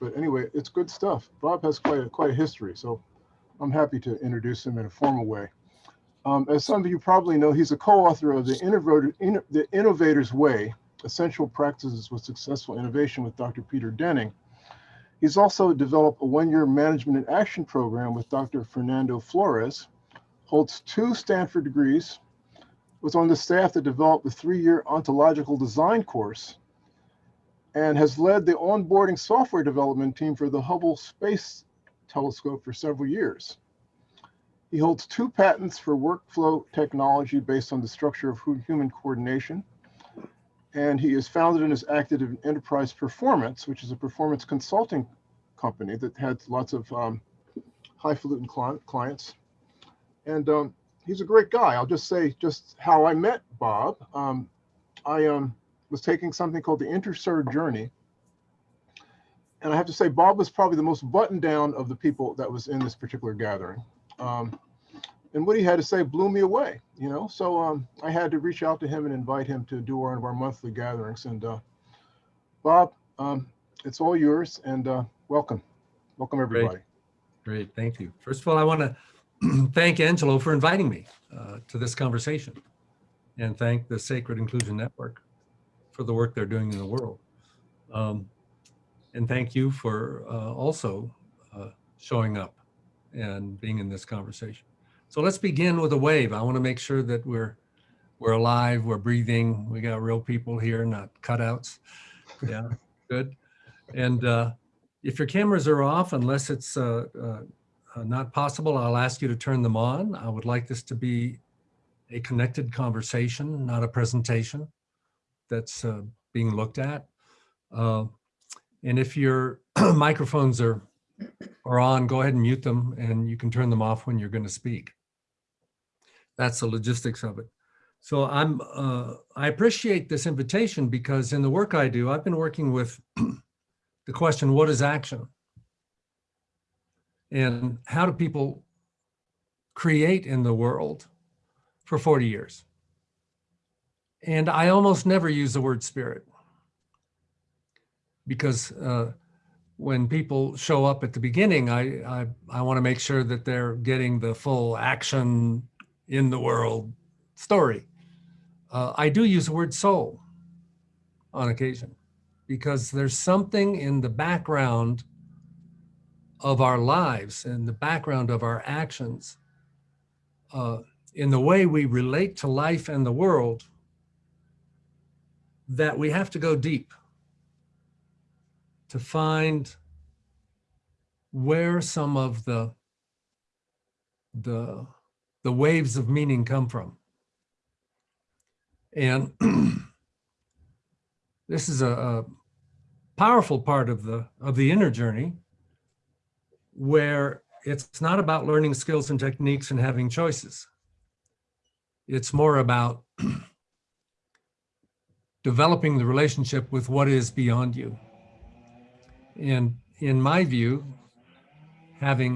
but anyway, it's good stuff. Bob has quite a, quite a history, so I'm happy to introduce him in a formal way. Um, as some of you probably know, he's a co-author of the, the Innovator's Way, Essential Practices with Successful Innovation with Dr. Peter Denning. He's also developed a one-year management and action program with Dr. Fernando Flores, holds two Stanford degrees, was on the staff that developed the three-year ontological design course, and has led the onboarding software development team for the Hubble Space Telescope for several years. He holds two patents for workflow technology based on the structure of human coordination. And he is founded and is active in Enterprise Performance, which is a performance consulting company that had lots of um, highfalutin clients. And um, he's a great guy. I'll just say just how I met Bob. Um, I um, was taking something called the InterCert Journey. And I have to say, Bob was probably the most buttoned down of the people that was in this particular gathering. Um, and what he had to say blew me away, you know? So um, I had to reach out to him and invite him to do one of our monthly gatherings. And uh, Bob, um, it's all yours and uh, welcome. Welcome, everybody. Great, thank you. First of all, I want to thank Angelo for inviting me uh, to this conversation and thank the Sacred Inclusion Network for the work they're doing in the world. Um, And thank you for uh, also uh, showing up and being in this conversation. So let's begin with a wave. I want to make sure that we're we're alive, we're breathing. We got real people here, not cutouts. Yeah, good. And uh, if your cameras are off, unless it's uh, uh, not possible, I'll ask you to turn them on. I would like this to be a connected conversation, not a presentation that's uh, being looked at. Uh, and if your microphones are, are on, go ahead and mute them and you can turn them off when you're going to speak. That's the logistics of it. So I'm, uh, I appreciate this invitation because in the work I do, I've been working with the question, what is action? And how do people create in the world for 40 years? And I almost never use the word spirit because uh, when people show up at the beginning, I, I, I want to make sure that they're getting the full action in the world story. Uh, I do use the word soul on occasion because there's something in the background of our lives and the background of our actions uh, in the way we relate to life and the world that we have to go deep to find where some of the the the waves of meaning come from. And this is a, a powerful part of the of the inner journey where it's not about learning skills and techniques and having choices. It's more about developing the relationship with what is beyond you. And in my view having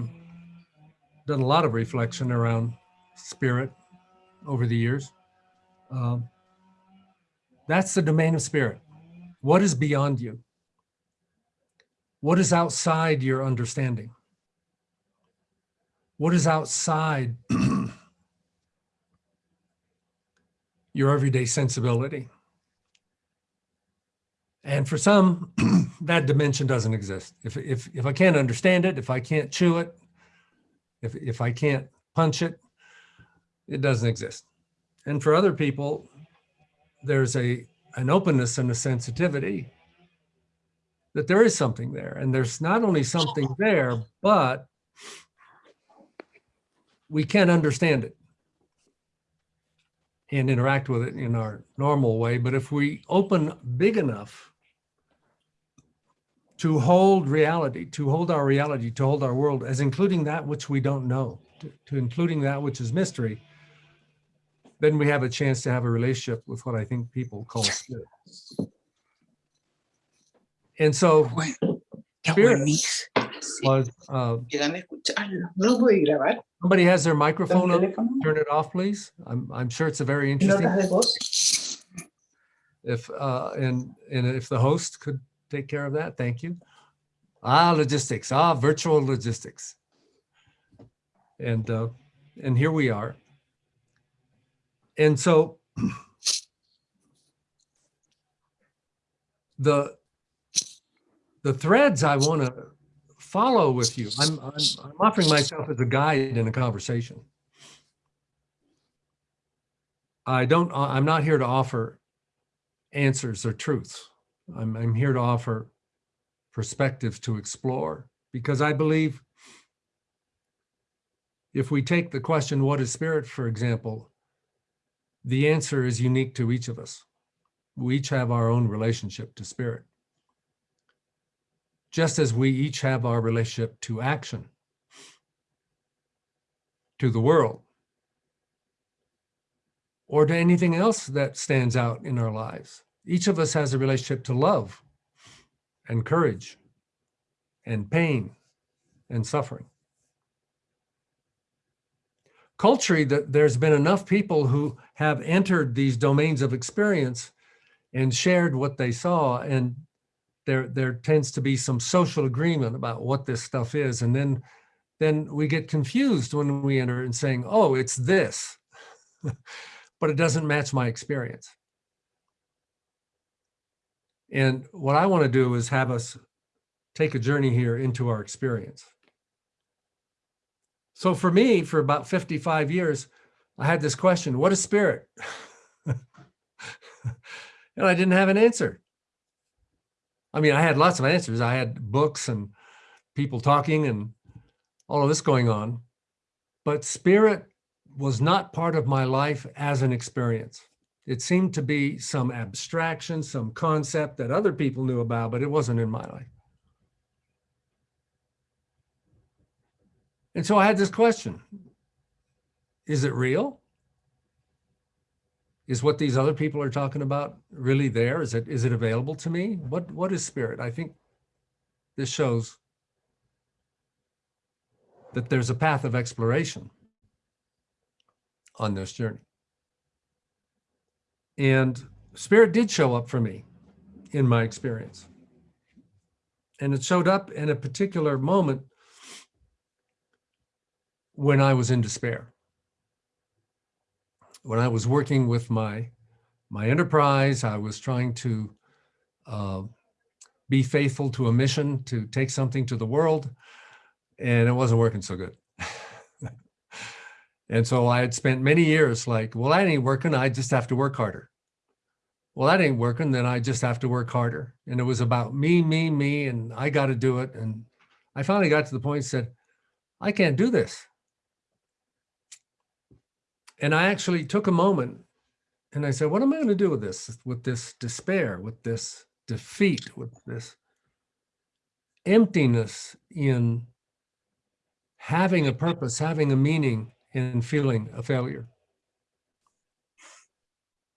done a lot of reflection around spirit over the years um, that's the domain of spirit. What is beyond you? What is outside your understanding? What is outside your everyday sensibility and for some that dimension doesn't exist. If, if if i can't understand it if i can't chew it if if i can't punch it it doesn't exist. And for other people there's a an openness and a sensitivity that there is something there. And there's not only something there but we can't understand it and interact with it in our normal way. But if we open big enough to hold reality to hold our reality to hold our world as including that which we don't know to, to including that which is mystery then we have a chance to have a relationship with what I think people call spirit. And so Spirit. was, uh, llegan a escucharlo. No voy a grabar. somebody has their microphone ¿Con on, turn it off, please. I'm, I'm sure it's a very interesting, if, uh, and, and if the host could take care of that, thank you. Ah, logistics. Ah, virtual logistics. And uh, and here we are. And so the the threads I want to follow with you. I'm, I'm I'm offering myself as a guide in a conversation. I don't. I'm not here to offer answers or truths. I'm I'm here to offer perspectives to explore because I believe if we take the question, what is spirit, for example, the answer is unique to each of us. We each have our own relationship to spirit. Just as we each have our relationship to action, to the world, or to anything else that stands out in our lives. Each of us has a relationship to love and courage and pain and suffering. Culturally, that there's been enough people who have entered these domains of experience and shared what they saw and there there tends to be some social agreement about what this stuff is and then then we get confused when we enter and saying oh it's this but it doesn't match my experience and what i want to do is have us take a journey here into our experience so for me for about 55 years i had this question what is spirit and I didn't have an answer. I mean, I had lots of answers. I had books and people talking and all of this going on, but spirit was not part of my life as an experience. It seemed to be some abstraction, some concept that other people knew about, but it wasn't in my life. And so I had this question Is it real? is what these other people are talking about really there? Is it is it available to me? What what is spirit? I think this shows that there's a path of exploration on this journey. And spirit did show up for me in my experience. And it showed up in a particular moment when I was in despair when I was working with my my enterprise, I was trying to uh, be faithful to a mission to take something to the world, and it wasn't working so good. and so I had spent many years like, well, I ain't working. I just have to work harder. Well, that ain't working. Then I just have to work harder. And it was about me, me, me, and I got to do it. And I finally got to the point said, I can't do this and I actually took a moment and I said, what am I going to do with this, with this despair, with this defeat, with this emptiness in having a purpose, having a meaning, and feeling a failure?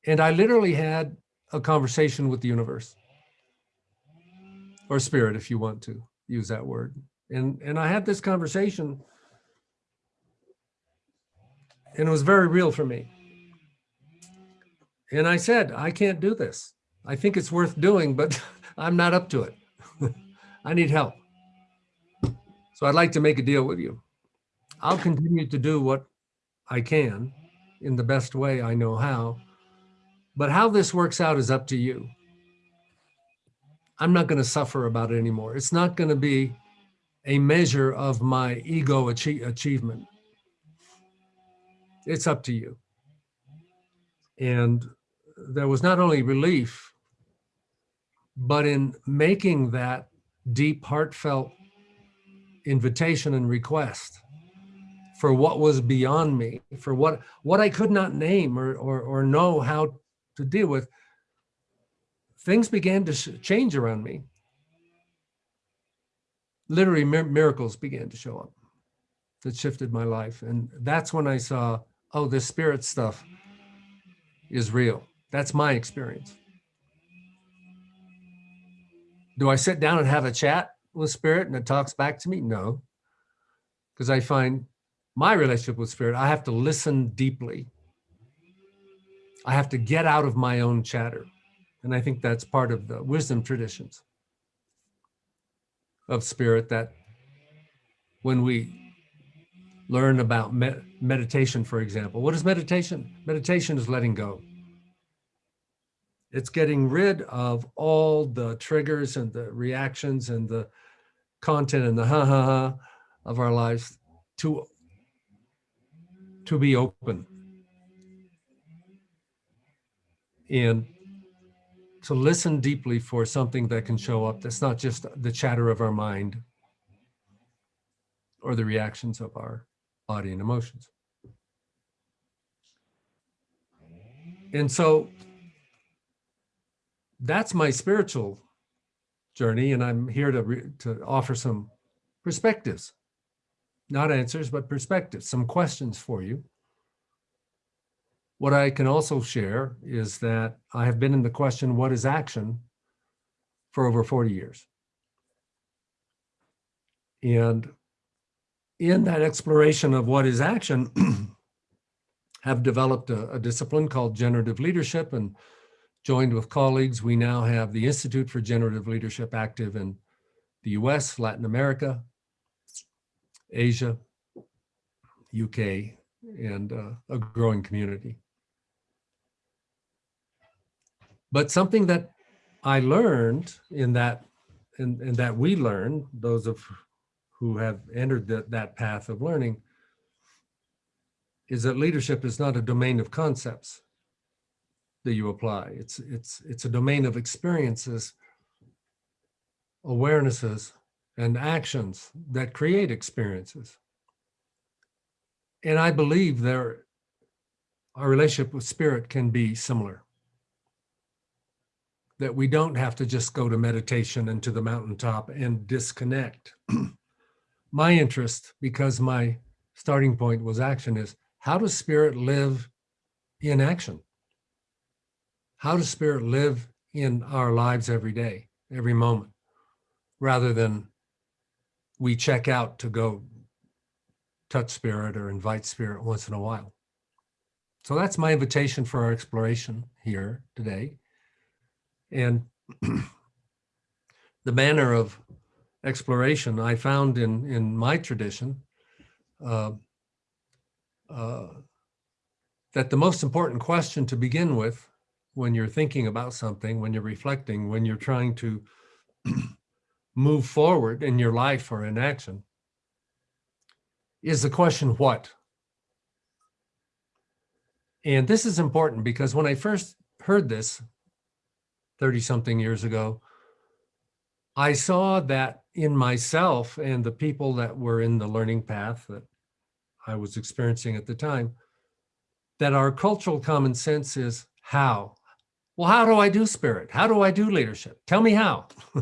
And I literally had a conversation with the universe or spirit, if you want to use that word. And, and I had this conversation and it was very real for me. And I said, I can't do this. I think it's worth doing, but I'm not up to it. I need help. So I'd like to make a deal with you. I'll continue to do what I can in the best way I know how. But how this works out is up to you. I'm not going to suffer about it anymore. It's not going to be a measure of my ego achie achievement it's up to you. And there was not only relief, but in making that deep, heartfelt invitation and request for what was beyond me, for what what I could not name or or, or know how to deal with, things began to change around me. Literally, mir miracles began to show up that shifted my life, and that's when I saw oh, this spirit stuff is real. That's my experience. Do I sit down and have a chat with spirit and it talks back to me? No, because I find my relationship with spirit, I have to listen deeply. I have to get out of my own chatter. And I think that's part of the wisdom traditions. of spirit that when we learn about me- meditation, for example, what is meditation? Meditation is letting go. It's getting rid of all the triggers and the reactions and the content and the ha ha ha of our lives to to be open and to listen deeply for something that can show up that's not just the chatter of our mind or the reactions of our body and emotions. And so that's my spiritual journey, and I'm here to to offer some perspectives, not answers, but perspectives, some questions for you. What I can also share is that I have been in the question, what is action, for over 40 years. And in that exploration of what is action, have developed a, a discipline called generative leadership and joined with colleagues. We now have the Institute for Generative Leadership active in the US, Latin America, Asia, UK, and uh, a growing community. But something that I learned in that, and, and that we learned, those of who have entered that, that path of learning, is that leadership is not a domain of concepts that you apply. It's, it's, it's a domain of experiences, awarenesses, and actions that create experiences. And I believe there, our relationship with spirit can be similar. That we don't have to just go to meditation and to the mountaintop and disconnect. my interest, because my starting point was action, is how does spirit live in action? How does spirit live in our lives every day, every moment, rather than we check out to go touch spirit or invite spirit once in a while? So that's my invitation for our exploration here today. And the manner of exploration I found in, in my tradition uh, uh, that the most important question to begin with when you're thinking about something, when you're reflecting, when you're trying to move forward in your life or in action, is the question, what? And this is important because when I first heard this 30 something years ago, I saw that in myself and the people that were in the learning path that I was experiencing at the time, that our cultural common sense is how? Well, how do I do spirit? How do I do leadership? Tell me how.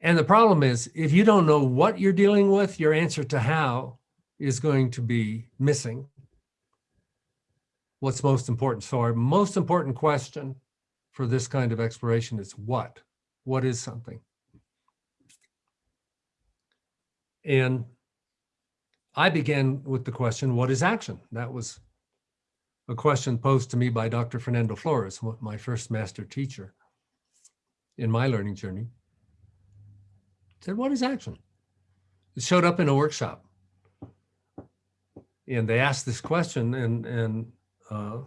and the problem is, if you don't know what you're dealing with, your answer to how is going to be missing. What's most important? So, our most important question for this kind of exploration is what? What is something? And I began with the question, what is action? That was a question posed to me by Dr. Fernando Flores, my first master teacher in my learning journey. He said, what is action? It showed up in a workshop. And they asked this question and, and uh,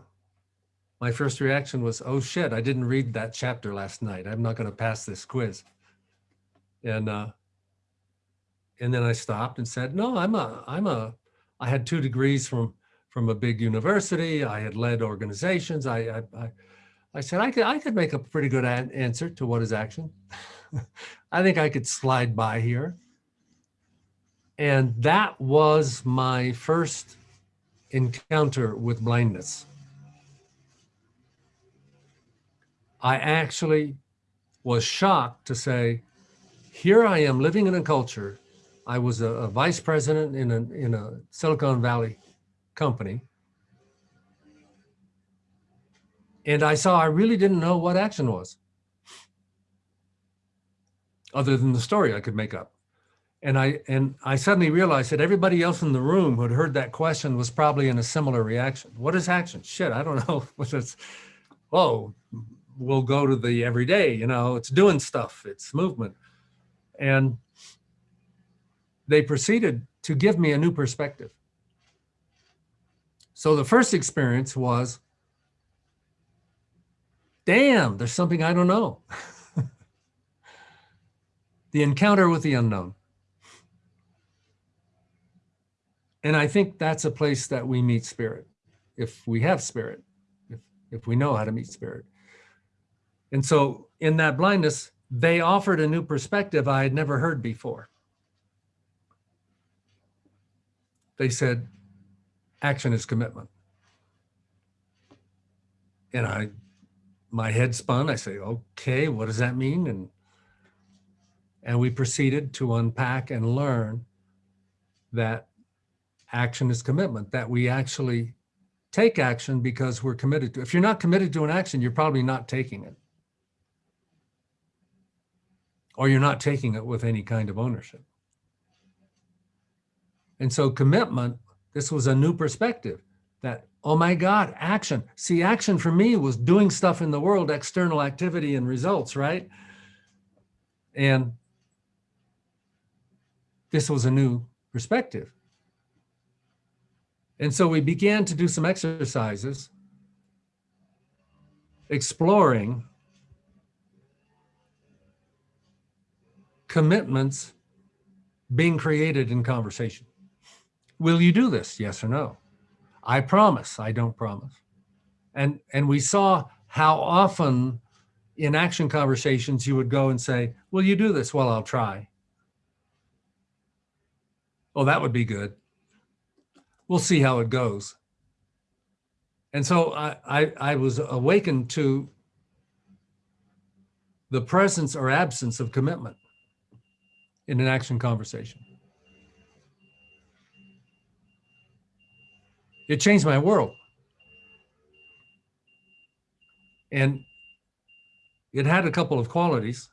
my first reaction was, oh shit, I didn't read that chapter last night. I'm not going to pass this quiz. And uh, and then I stopped and said, no, I'm a, I'm a, I had two degrees from from a big university. I had led organizations. I, I, I, I said I could, I could make a pretty good an answer to what is action. I think I could slide by here. And that was my first encounter with blindness. I actually was shocked to say, here I am living in a culture. I was a, a vice president in a, in a Silicon Valley company. And I saw I really didn't know what action was, other than the story I could make up. And I and I suddenly realized that everybody else in the room who had heard that question was probably in a similar reaction. What is action? Shit, I don't know. This? Whoa, oh, will go to the everyday, you know, it's doing stuff, it's movement. And they proceeded to give me a new perspective. So the first experience was, damn, there's something I don't know. the encounter with the unknown. And I think that's a place that we meet spirit, if we have spirit, if, if we know how to meet spirit. And so in that blindness, they offered a new perspective I had never heard before. They said, action is commitment. And I, my head spun. I say, okay, what does that mean? And, and we proceeded to unpack and learn that action is commitment, that we actually take action because we're committed to. If you're not committed to an action, you're probably not taking it. Or you're not taking it with any kind of ownership. And so commitment, this was a new perspective that, oh my God, action. See, action for me was doing stuff in the world, external activity and results, right? And this was a new perspective. And so we began to do some exercises exploring commitments being created in conversation. Will you do this? Yes or no? I promise, I don't promise. And, and we saw how often in action conversations you would go and say, will you do this? Well, I'll try. Oh, that would be good. We'll see how it goes. And so I, I, I was awakened to the presence or absence of commitment in an action conversation. It changed my world. And it had a couple of qualities.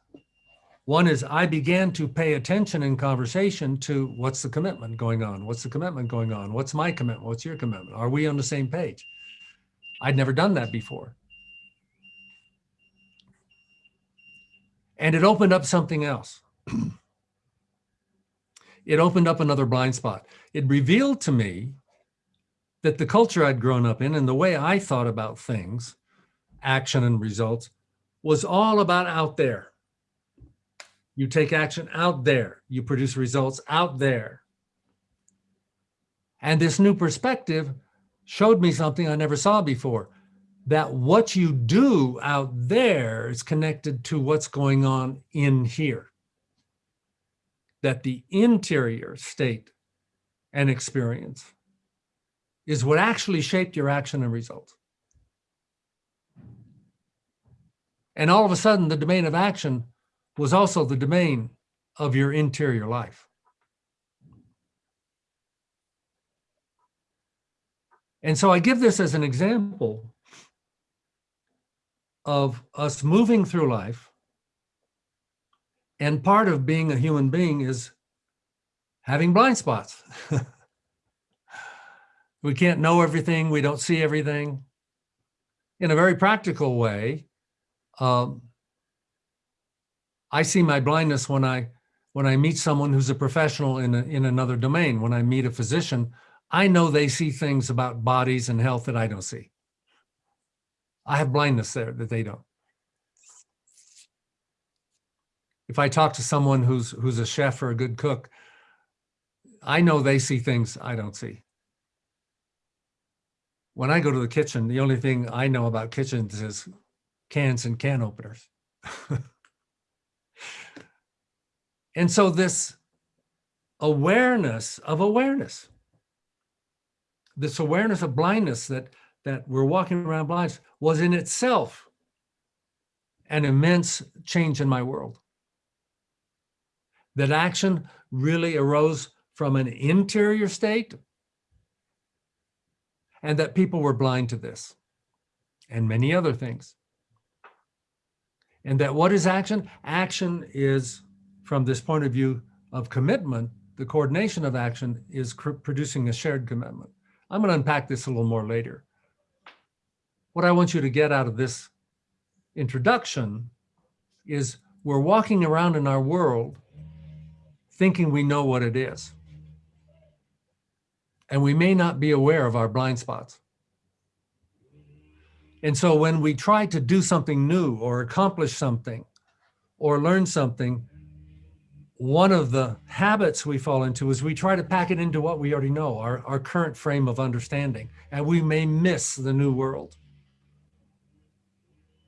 One is I began to pay attention in conversation to what's the commitment going on? What's the commitment going on? What's my commitment? What's your commitment? Are we on the same page? I'd never done that before. And it opened up something else. it opened up another blind spot. It revealed to me that the culture I'd grown up in and the way I thought about things, action and results, was all about out there. You take action out there, you produce results out there. And this new perspective showed me something I never saw before, that what you do out there is connected to what's going on in here. That the interior state and experience is what actually shaped your action and results. And all of a sudden, the domain of action was also the domain of your interior life. And so I give this as an example of us moving through life. And part of being a human being is having blind spots. we can't know everything. We don't see everything. In a very practical way, um, I see my blindness when I when I meet someone who's a professional in a, in another domain. When I meet a physician, I know they see things about bodies and health that I don't see. I have blindness there that they don't. If I talk to someone who's who's a chef or a good cook, I know they see things I don't see. When I go to the kitchen, the only thing I know about kitchens is cans and can openers. And so this awareness of awareness, this awareness of blindness that, that we're walking around blind was in itself an immense change in my world. That action really arose from an interior state and that people were blind to this and many other things. And that what is action? Action is from this point of view of commitment, the coordination of action is producing a shared commitment. I'm going to unpack this a little more later. What I want you to get out of this introduction is we're walking around in our world thinking we know what it is. And we may not be aware of our blind spots. And so when we try to do something new or accomplish something or learn something, one of the habits we fall into is we try to pack it into what we already know, our, our current frame of understanding, and we may miss the new world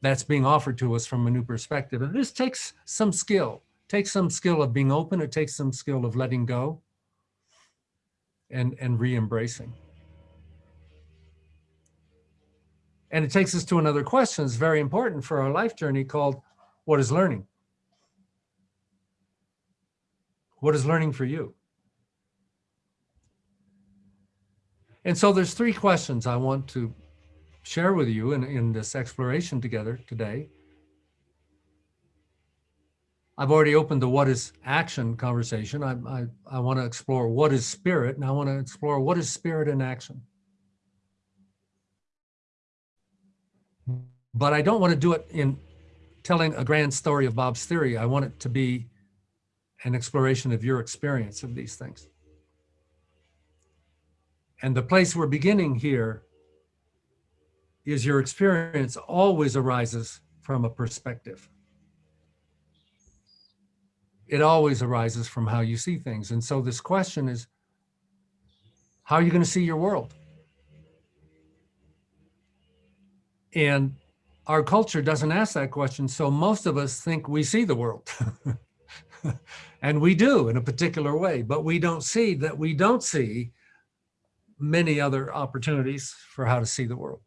that's being offered to us from a new perspective. And this takes some skill, takes some skill of being open, it takes some skill of letting go and, and re-embracing. And it takes us to another question that's very important for our life journey called, what is learning? What is learning for you? And so there's three questions I want to share with you in, in this exploration together today. I've already opened the what is action conversation. I, I, I want to explore what is spirit, and I want to explore what is spirit in action. But I don't want to do it in telling a grand story of Bob's theory. I want it to be an exploration of your experience of these things. And the place we're beginning here is your experience always arises from a perspective. It always arises from how you see things. And so this question is, how are you going to see your world? And our culture doesn't ask that question. So most of us think we see the world. and we do in a particular way, but we don't see that we don't see many other opportunities for how to see the world.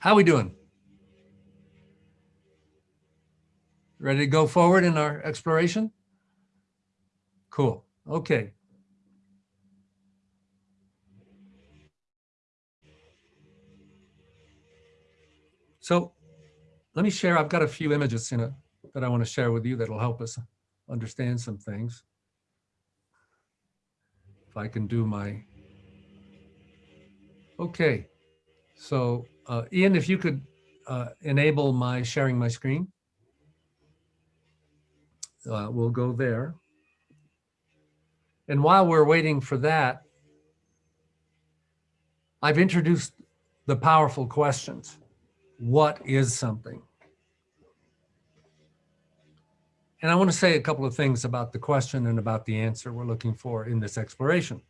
How are we doing? Ready to go forward in our exploration? Cool. Okay. So let me share, I've got a few images in it that I want to share with you that'll help us understand some things. If I can do my, okay. So uh, Ian, if you could uh, enable my sharing my screen. Uh, we'll go there. And while we're waiting for that, I've introduced the powerful questions. What is something? And I want to say a couple of things about the question and about the answer we're looking for in this exploration.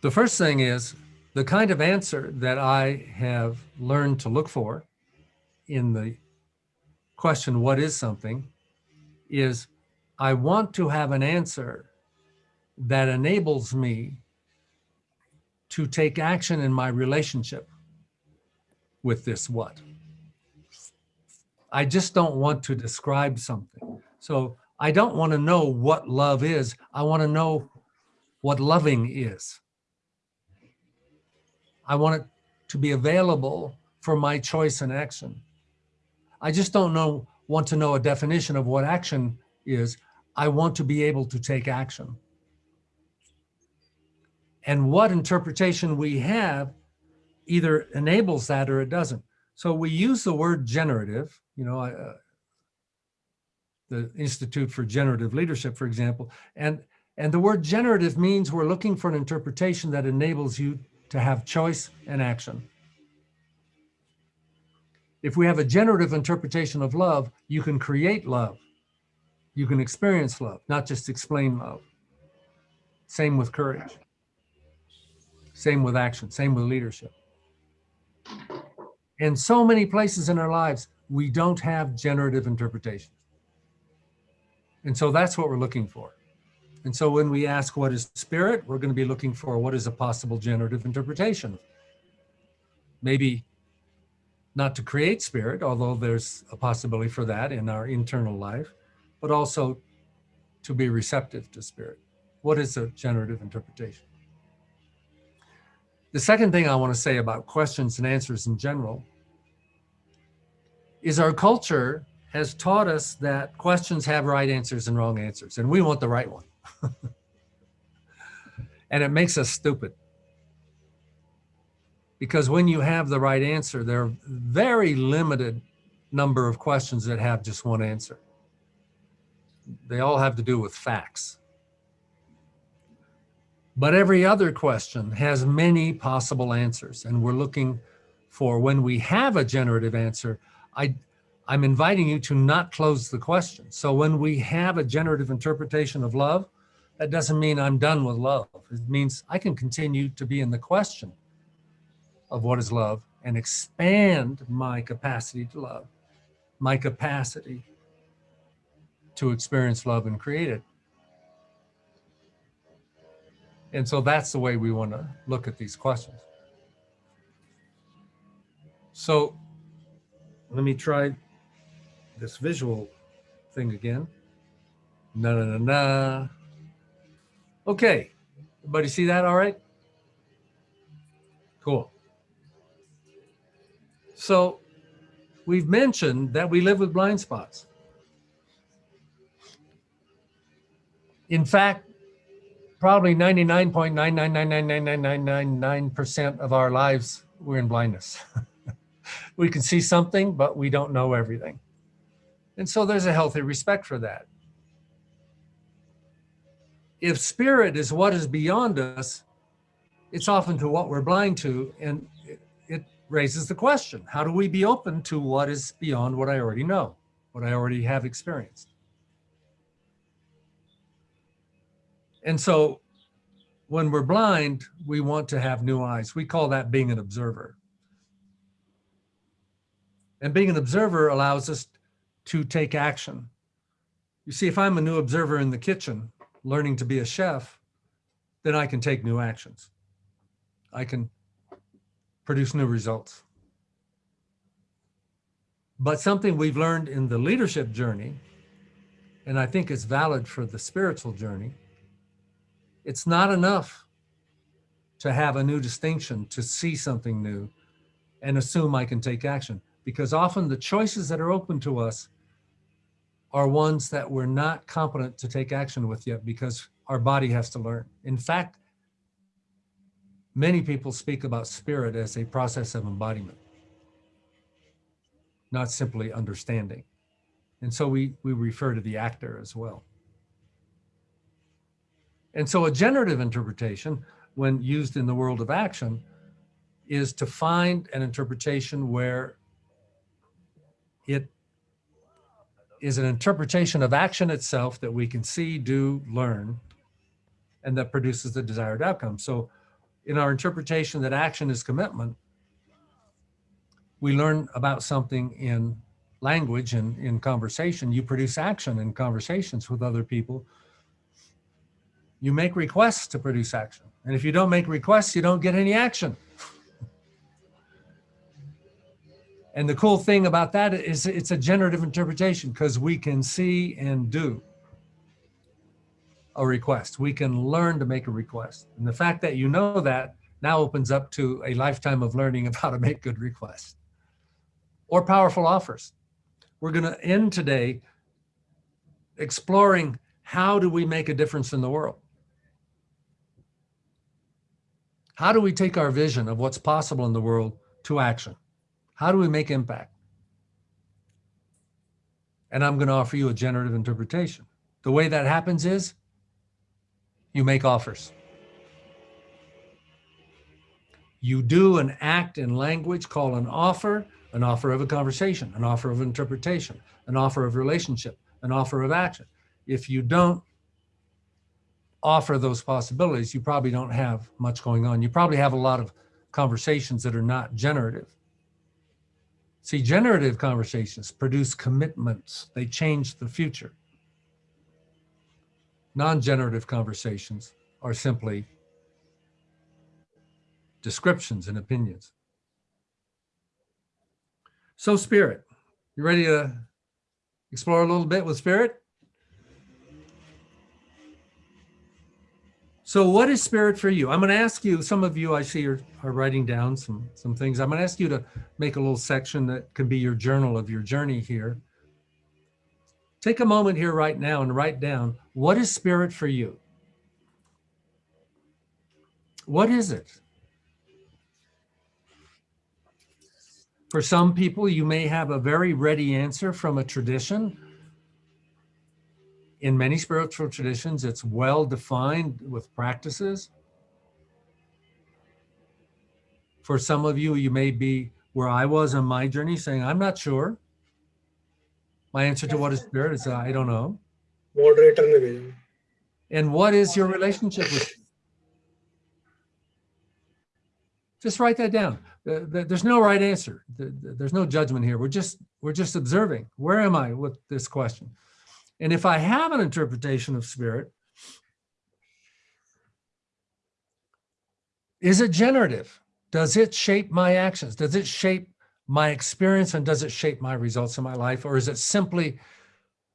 The first thing is the kind of answer that I have learned to look for in the question, what is something, is I want to have an answer that enables me to take action in my relationship with this what. I just don't want to describe something. So I don't want to know what love is. I want to know what loving is. I want it to be available for my choice and action. I just don't know, want to know a definition of what action is. I want to be able to take action. And what interpretation we have either enables that or it doesn't. So we use the word generative, you know, uh, the Institute for Generative Leadership, for example, and, and the word generative means we're looking for an interpretation that enables you to have choice and action. If we have a generative interpretation of love, you can create love. You can experience love, not just explain love. Same with courage. Same with action, same with leadership. In so many places in our lives, we don't have generative interpretations. And so that's what we're looking for. And so when we ask what is spirit, we're going to be looking for what is a possible generative interpretation. Maybe not to create spirit, although there's a possibility for that in our internal life, but also to be receptive to spirit. What is a generative interpretation? The second thing I want to say about questions and answers in general is our culture has taught us that questions have right answers and wrong answers, and we want the right one. And it makes us stupid. Because when you have the right answer, there are very limited number of questions that have just one answer. They all have to do with facts. But every other question has many possible answers. And we're looking for when we have a generative answer, I, I'm inviting you to not close the question. So when we have a generative interpretation of love, that doesn't mean I'm done with love. It means I can continue to be in the question of what is love and expand my capacity to love, my capacity to experience love and create it. And so that's the way we want to look at these questions. So let me try this visual thing again. Na na na na. Okay, everybody see that all right? Cool. So we've mentioned that we live with blind spots. In fact, probably 99.9999999% of our lives, we're in blindness. we can see something, but we don't know everything. And so there's a healthy respect for that. If spirit is what is beyond us, it's often to what we're blind to. And it, it raises the question, how do we be open to what is beyond what I already know, what I already have experienced? And so when we're blind, we want to have new eyes. We call that being an observer. And being an observer allows us to take action. You see, if I'm a new observer in the kitchen, learning to be a chef, then I can take new actions. I can produce new results. But something we've learned in the leadership journey, and I think it's valid for the spiritual journey, it's not enough to have a new distinction, to see something new and assume I can take action. Because often the choices that are open to us are ones that we're not competent to take action with yet because our body has to learn. In fact, many people speak about spirit as a process of embodiment, not simply understanding. And so we, we refer to the actor as well. And so a generative interpretation, when used in the world of action, is to find an interpretation where it is an interpretation of action itself that we can see, do, learn, and that produces the desired outcome. So in our interpretation that action is commitment, we learn about something in language and in conversation. You produce action in conversations with other people you make requests to produce action. And if you don't make requests, you don't get any action. And the cool thing about that is it's a generative interpretation because we can see and do a request. We can learn to make a request. And the fact that you know that now opens up to a lifetime of learning of how to make good requests or powerful offers. We're going to end today exploring how do we make a difference in the world? How do we take our vision of what's possible in the world to action? How do we make impact? And I'm going to offer you a generative interpretation. The way that happens is you make offers. You do an act in language called an offer, an offer of a conversation, an offer of interpretation, an offer of relationship, an offer of action. If you don't offer those possibilities, you probably don't have much going on. You probably have a lot of conversations that are not generative. See, generative conversations produce commitments. They change the future. Non-generative conversations are simply descriptions and opinions. So spirit, you ready to explore a little bit with spirit? So what is spirit for you? I'm going to ask you, some of you I see are, are writing down some, some things. I'm going to ask you to make a little section that can be your journal of your journey here. Take a moment here right now and write down, what is spirit for you? what is it? For some people, you may have a very ready answer from a tradition in many spiritual traditions, it's well defined with practices. For some of you, you may be where I was on my journey saying, I'm not sure. My answer to what is spirit is, I don't know. Moderator. And what is your relationship with Just write that down. There's no right answer. There's no judgment here. We're just, we're just observing. Where am I with this question? And if I have an interpretation of spirit, is it generative? Does it shape my actions? Does it shape my experience and does it shape my results in my life? Or is it simply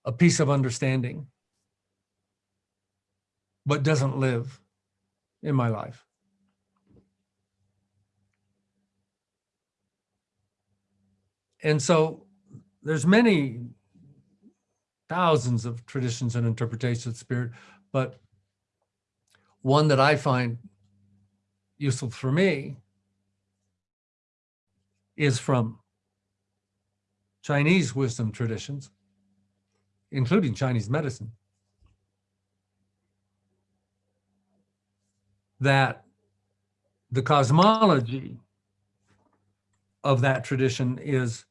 a piece of understanding? but doesn't live in my life. And so there's many thousands of traditions and interpretations of spirit, but one that I find useful for me is from Chinese wisdom traditions, including Chinese medicine. that the cosmology of that tradition is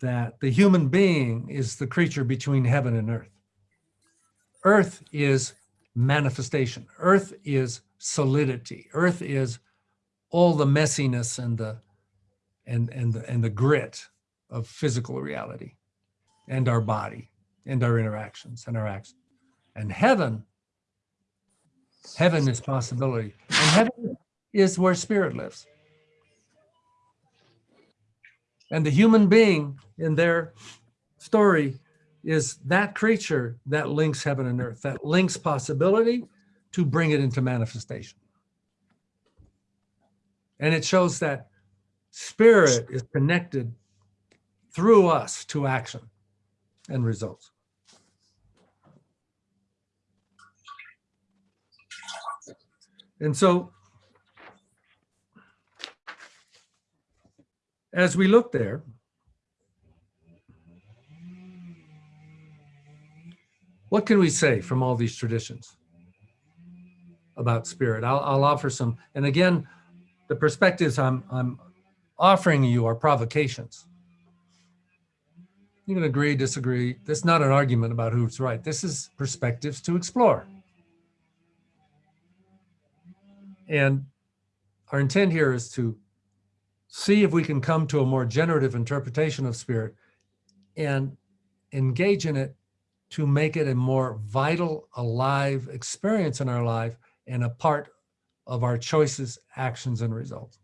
that the human being is the creature between heaven and earth. Earth is manifestation. Earth is solidity. Earth is all the messiness and the and and the, and the grit of physical reality and our body and our interactions and our actions. And heaven Heaven is possibility. And heaven is where spirit lives. And the human being in their story is that creature that links heaven and earth, that links possibility to bring it into manifestation. And it shows that spirit is connected through us to action and results. And so as we look there, what can we say from all these traditions about spirit? I'll, I'll offer some, and again, the perspectives I'm, I'm offering you are provocations. You can agree, disagree. This is not an argument about who's right. This is perspectives to explore. And our intent here is to see if we can come to a more generative interpretation of spirit and engage in it to make it a more vital, alive experience in our life and a part of our choices, actions, and results.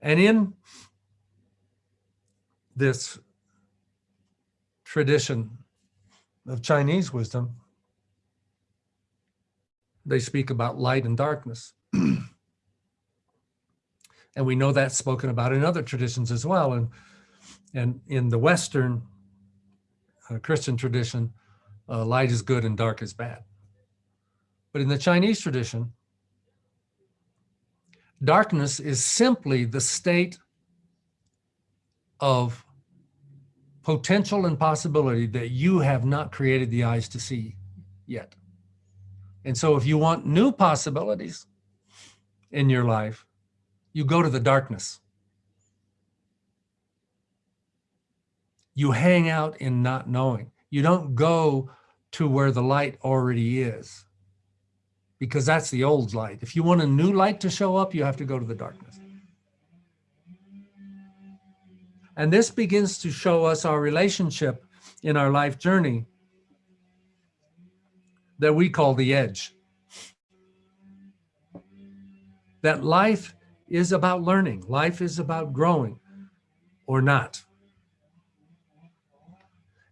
And in this tradition of Chinese wisdom, they speak about light and darkness. and we know that's spoken about in other traditions as well. And, and in the Western uh, Christian tradition, uh, light is good and dark is bad. But in the Chinese tradition, darkness is simply the state of potential and possibility that you have not created the eyes to see yet. And so if you want new possibilities in your life, you go to the darkness. You hang out in not knowing. You don't go to where the light already is because that's the old light. If you want a new light to show up, you have to go to the darkness. And this begins to show us our relationship in our life journey that we call the edge. That life is about learning, life is about growing or not.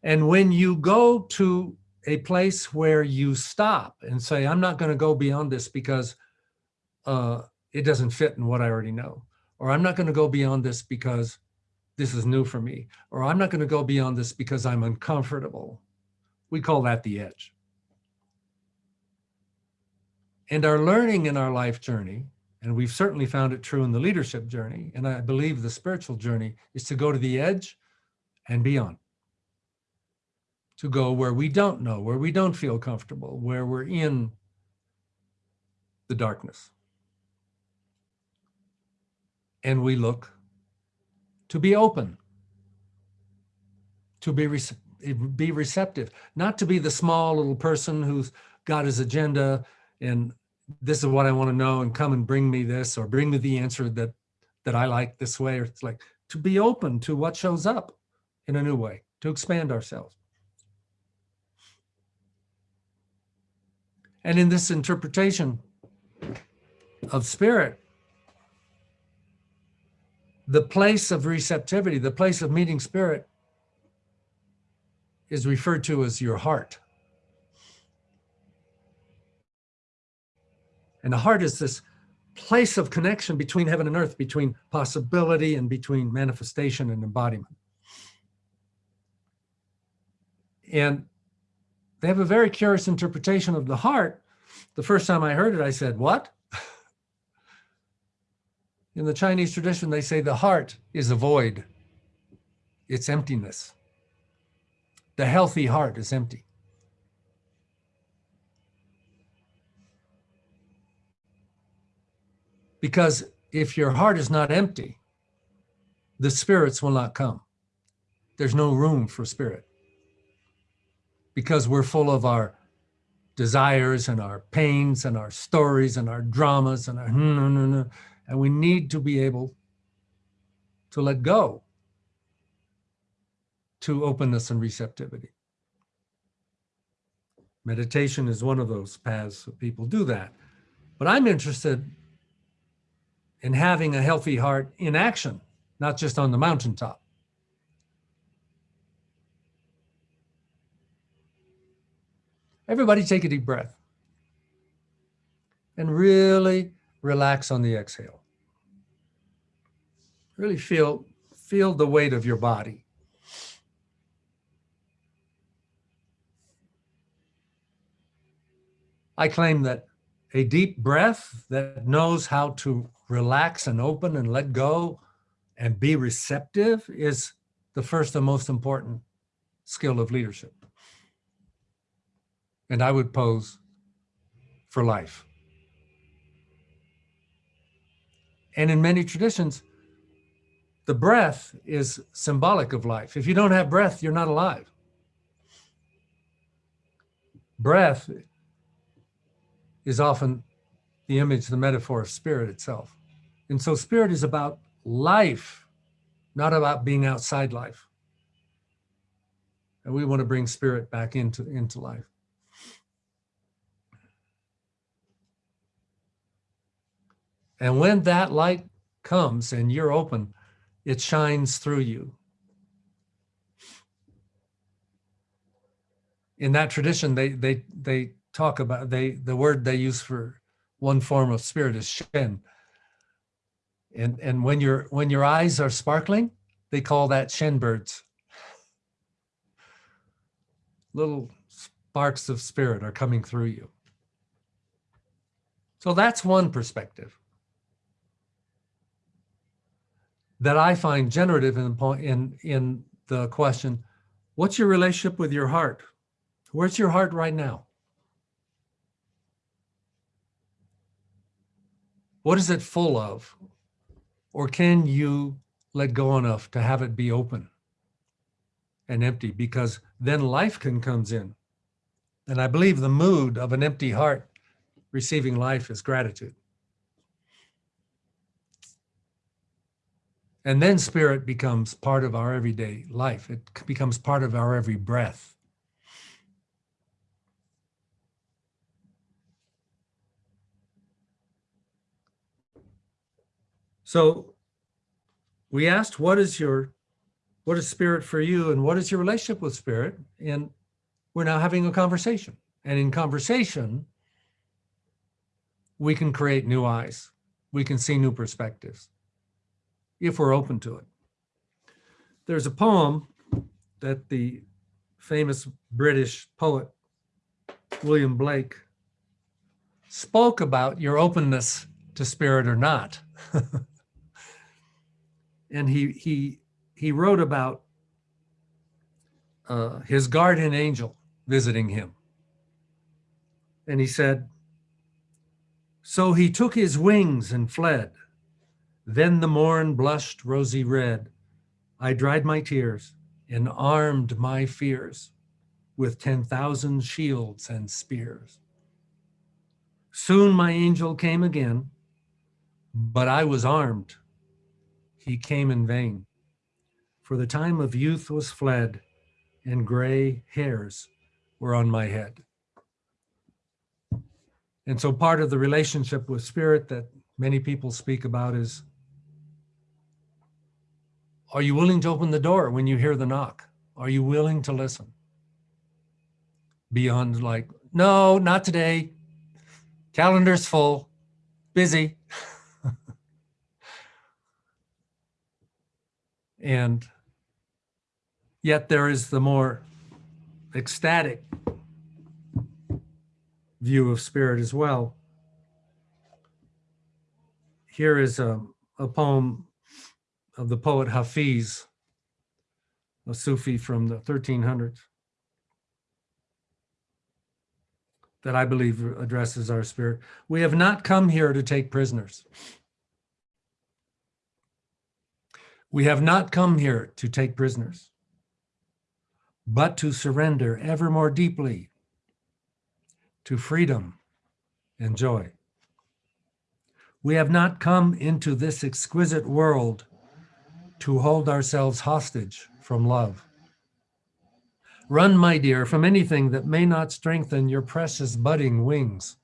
And when you go to a place where you stop and say, I'm not going to go beyond this because uh, it doesn't fit in what I already know, or I'm not going to go beyond this because this is new for me, or I'm not going to go beyond this because I'm uncomfortable. We call that the edge. And our learning in our life journey, and we've certainly found it true in the leadership journey, and I believe the spiritual journey, is to go to the edge and beyond. To go where we don't know, where we don't feel comfortable, where we're in the darkness. And we look to be open, to be, be receptive, not to be the small little person who's got his agenda and this is what I want to know and come and bring me this or bring me the answer that that I like this way. Or it's like to be open to what shows up in a new way, to expand ourselves. And in this interpretation of spirit, the place of receptivity, the place of meeting spirit is referred to as your heart. And the heart is this place of connection between heaven and earth, between possibility and between manifestation and embodiment. And they have a very curious interpretation of the heart. The first time I heard it, I said, What? In the Chinese tradition, they say the heart is a void, it's emptiness. The healthy heart is empty. Because if your heart is not empty, the spirits will not come. There's no room for spirit. Because we're full of our desires and our pains and our stories and our dramas and our. And we need to be able to let go to openness and receptivity. Meditation is one of those paths that people do that. But I'm interested in having a healthy heart in action, not just on the mountaintop. Everybody take a deep breath and really relax on the exhale. Really feel, feel the weight of your body. I claim that a deep breath that knows how to relax and open and let go and be receptive is the first and most important skill of leadership. And I would pose for life. And in many traditions, the breath is symbolic of life. If you don't have breath, you're not alive. Breath is often the image, the metaphor of spirit itself. And so spirit is about life, not about being outside life. And we want to bring spirit back into, into life. And when that light comes and you're open, it shines through you. In that tradition, they they they talk about they the word they use for one form of spirit is shen. And and when your when your eyes are sparkling, they call that shen birds. Little sparks of spirit are coming through you. So that's one perspective. that I find generative in the point in in the question, what's your relationship with your heart? Where's your heart right now? What is it full of? Or can you let go enough to have it be open and empty? Because then life can comes in. And I believe the mood of an empty heart receiving life is gratitude. And then spirit becomes part of our everyday life. It becomes part of our every breath. So we asked, what is your, what is spirit for you? And what is your relationship with spirit? And we're now having a conversation. And in conversation, we can create new eyes. We can see new perspectives if we're open to it. There's a poem that the famous British poet, William Blake, spoke about your openness to spirit or not. and he, he, he wrote about uh, his guardian angel visiting him. And he said, So he took his wings and fled. Then the morn blushed rosy red. I dried my tears and armed my fears with 10,000 shields and spears. Soon my angel came again, but I was armed. He came in vain, for the time of youth was fled and gray hairs were on my head. And so part of the relationship with spirit that many people speak about is are you willing to open the door when you hear the knock? Are you willing to listen? Beyond like, no, not today. Calendar's full, busy. and yet there is the more ecstatic view of spirit as well. Here is a, a poem of the poet Hafiz, a Sufi from the 1300s, that I believe addresses our spirit. We have not come here to take prisoners. We have not come here to take prisoners, but to surrender ever more deeply to freedom and joy. We have not come into this exquisite world to hold ourselves hostage from love. Run, my dear, from anything that may not strengthen your precious budding wings.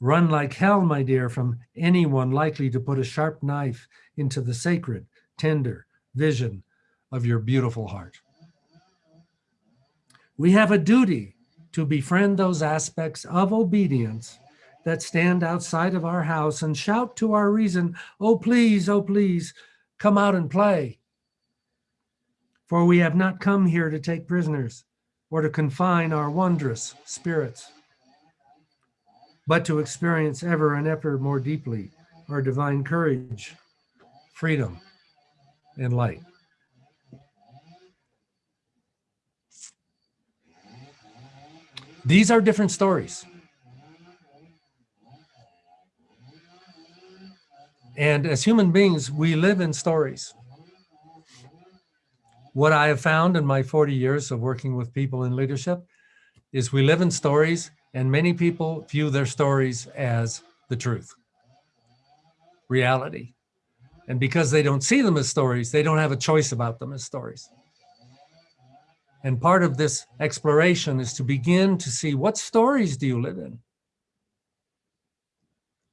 Run like hell, my dear, from anyone likely to put a sharp knife into the sacred, tender vision of your beautiful heart. We have a duty to befriend those aspects of obedience that stand outside of our house and shout to our reason, oh, please, oh, please, come out and play. For we have not come here to take prisoners or to confine our wondrous spirits, but to experience ever and ever more deeply our divine courage, freedom, and light. These are different stories. And as human beings, we live in stories. What I have found in my 40 years of working with people in leadership is we live in stories and many people view their stories as the truth, reality. And because they don't see them as stories, they don't have a choice about them as stories. And part of this exploration is to begin to see what stories do you live in?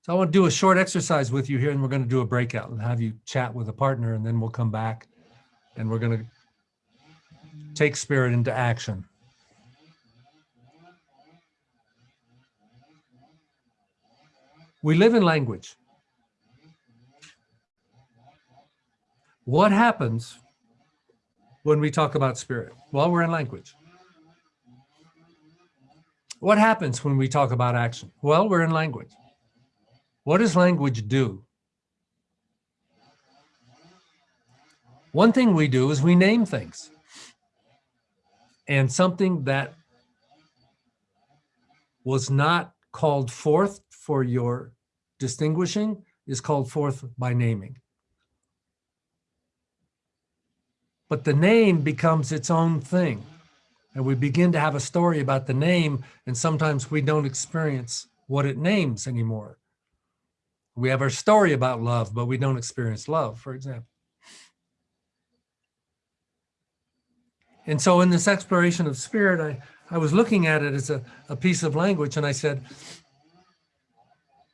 So I want to do a short exercise with you here and we're going to do a breakout and have you chat with a partner and then we'll come back and we're going to take spirit into action. We live in language. What happens when we talk about spirit? Well, we're in language. What happens when we talk about action? Well, we're in language. What does language do? One thing we do is we name things. And something that was not called forth for your distinguishing is called forth by naming. But the name becomes its own thing. And we begin to have a story about the name, and sometimes we don't experience what it names anymore. We have our story about love, but we don't experience love, for example. And so in this exploration of spirit, I, I was looking at it as a, a piece of language and I said,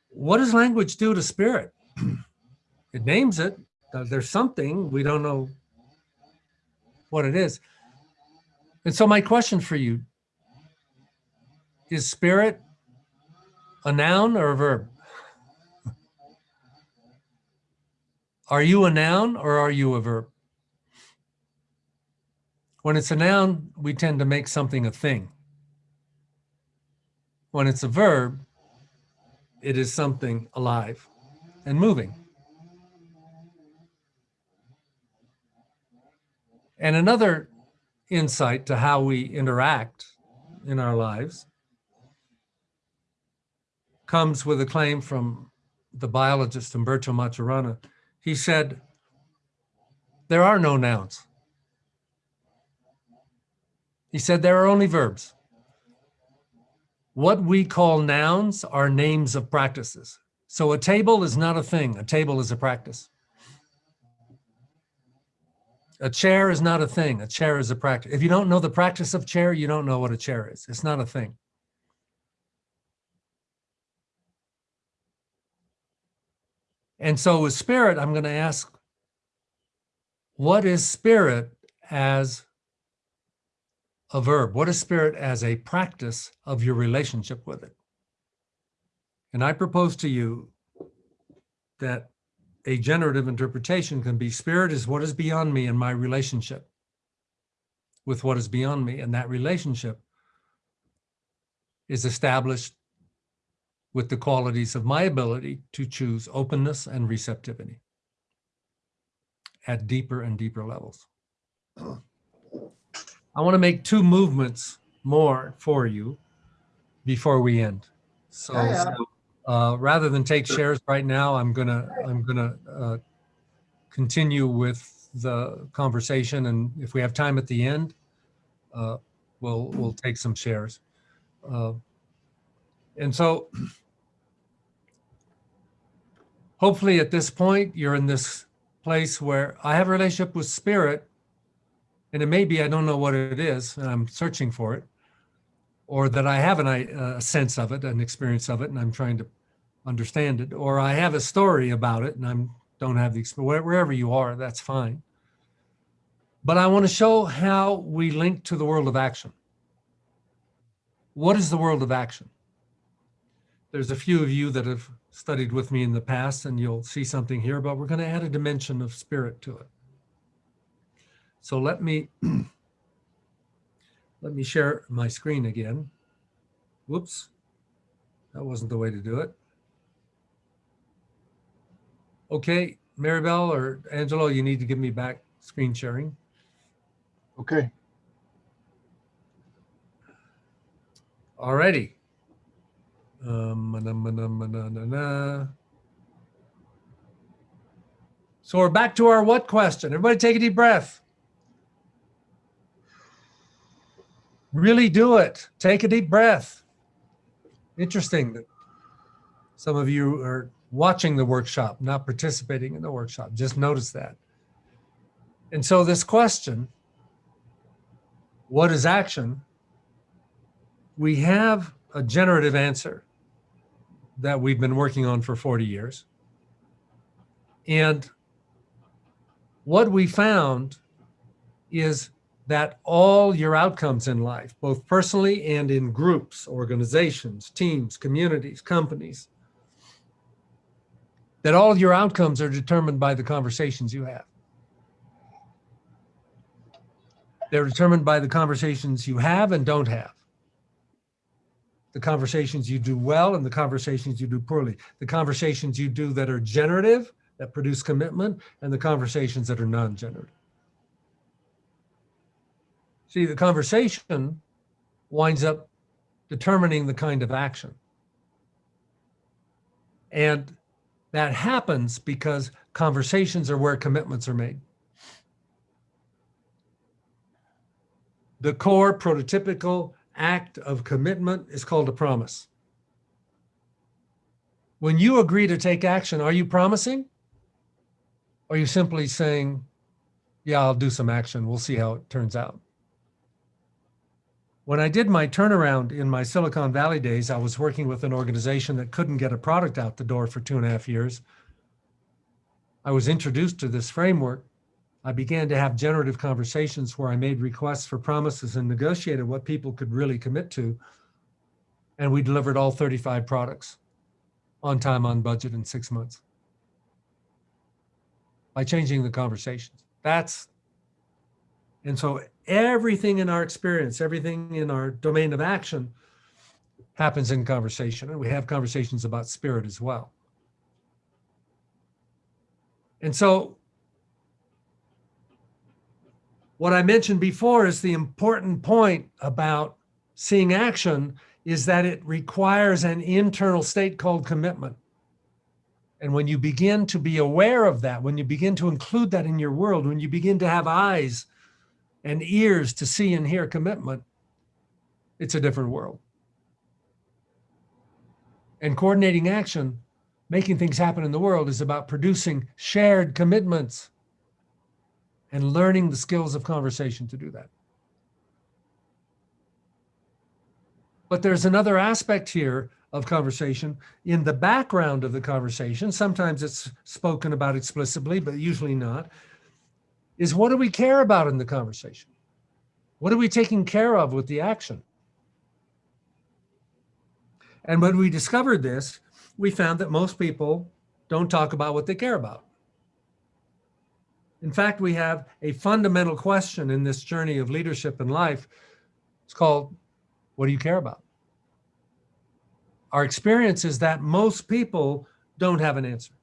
what does language do to spirit? it names it. There's something, we don't know what it is. And so my question for you, is spirit a noun or a verb? Are you a noun or are you a verb? When it's a noun, we tend to make something a thing. When it's a verb, it is something alive and moving. And another insight to how we interact in our lives comes with a claim from the biologist Humberto Maturana. He said, there are no nouns. He said there are only verbs. What we call nouns are names of practices. So a table is not a thing, a table is a practice. A chair is not a thing, a chair is a practice. If you don't know the practice of chair, you don't know what a chair is. It's not a thing. And so with spirit, I'm going to ask, what is spirit as a verb? What is spirit as a practice of your relationship with it? And I propose to you that a generative interpretation can be spirit is what is beyond me in my relationship with what is beyond me. And that relationship is established with the qualities of my ability to choose openness and receptivity at deeper and deeper levels. I want to make two movements more for you before we end. So, so, uh, rather than take shares right now, I'm gonna I'm gonna uh, continue with the conversation, and if we have time at the end, uh, we'll we'll take some shares. Uh, and so, hopefully, at this point, you're in this place where I have a relationship with spirit, and it may be I don't know what it is, and I'm searching for it, or that I have an, i- a sense of it, an experience of it, and I'm trying to understand it, or I have a story about it, and I'm don't have the experience. Wherever you are, that's fine. But I want to show how we link to the world of action. What is the world of action? There's a few of you that have studied with me in the past, and you'll see something here, but we're going to add a dimension of spirit to it. So let me let me share my screen again. Whoops, that wasn't the way to do it. Okay, Maribel or Angelo, you need to give me back screen sharing. Okay, Alrighty. Um. So we're back to our what question. Everybody take a deep breath. Really do it. Take a deep breath. Interesting that some of you are watching the workshop, not participating in the workshop. Just notice that. And so this question, what is action? we have a generative answer that we've been working on for 40 years. And what we found is that all your outcomes in life, both personally and in groups, organizations, teams, communities, companies, that all your outcomes are determined by the conversations you have. They're determined by the conversations you have and don't have the conversations you do well and the conversations you do poorly, the conversations you do that are generative, that produce commitment, and the conversations that are non-generative. See, the conversation winds up determining the kind of action. And that happens because conversations are where commitments are made. The core prototypical act of commitment is called a promise. When you agree to take action, are you promising? Or are you simply saying, yeah, I'll do some action. We'll see how it turns out. When I did my turnaround in my Silicon Valley days, I was working with an organization that couldn't get a product out the door for two and a half years. I was introduced to this framework I began to have generative conversations where I made requests for promises and negotiated what people could really commit to. And we delivered all 35 products on time, on budget in six months by changing the conversations. That's, and so everything in our experience, everything in our domain of action happens in conversation. And we have conversations about spirit as well. And so what I mentioned before is the important point about seeing action is that it requires an internal state called commitment. And when you begin to be aware of that, when you begin to include that in your world, when you begin to have eyes and ears to see and hear commitment, it's a different world. And coordinating action, making things happen in the world is about producing shared commitments and learning the skills of conversation to do that. But there's another aspect here of conversation in the background of the conversation. Sometimes it's spoken about explicitly, but usually not. Is what do we care about in the conversation? What are we taking care of with the action? And when we discovered this, we found that most people don't talk about what they care about. In fact, we have a fundamental question in this journey of leadership in life. It's called, what do you care about? Our experience is that most people don't have an answer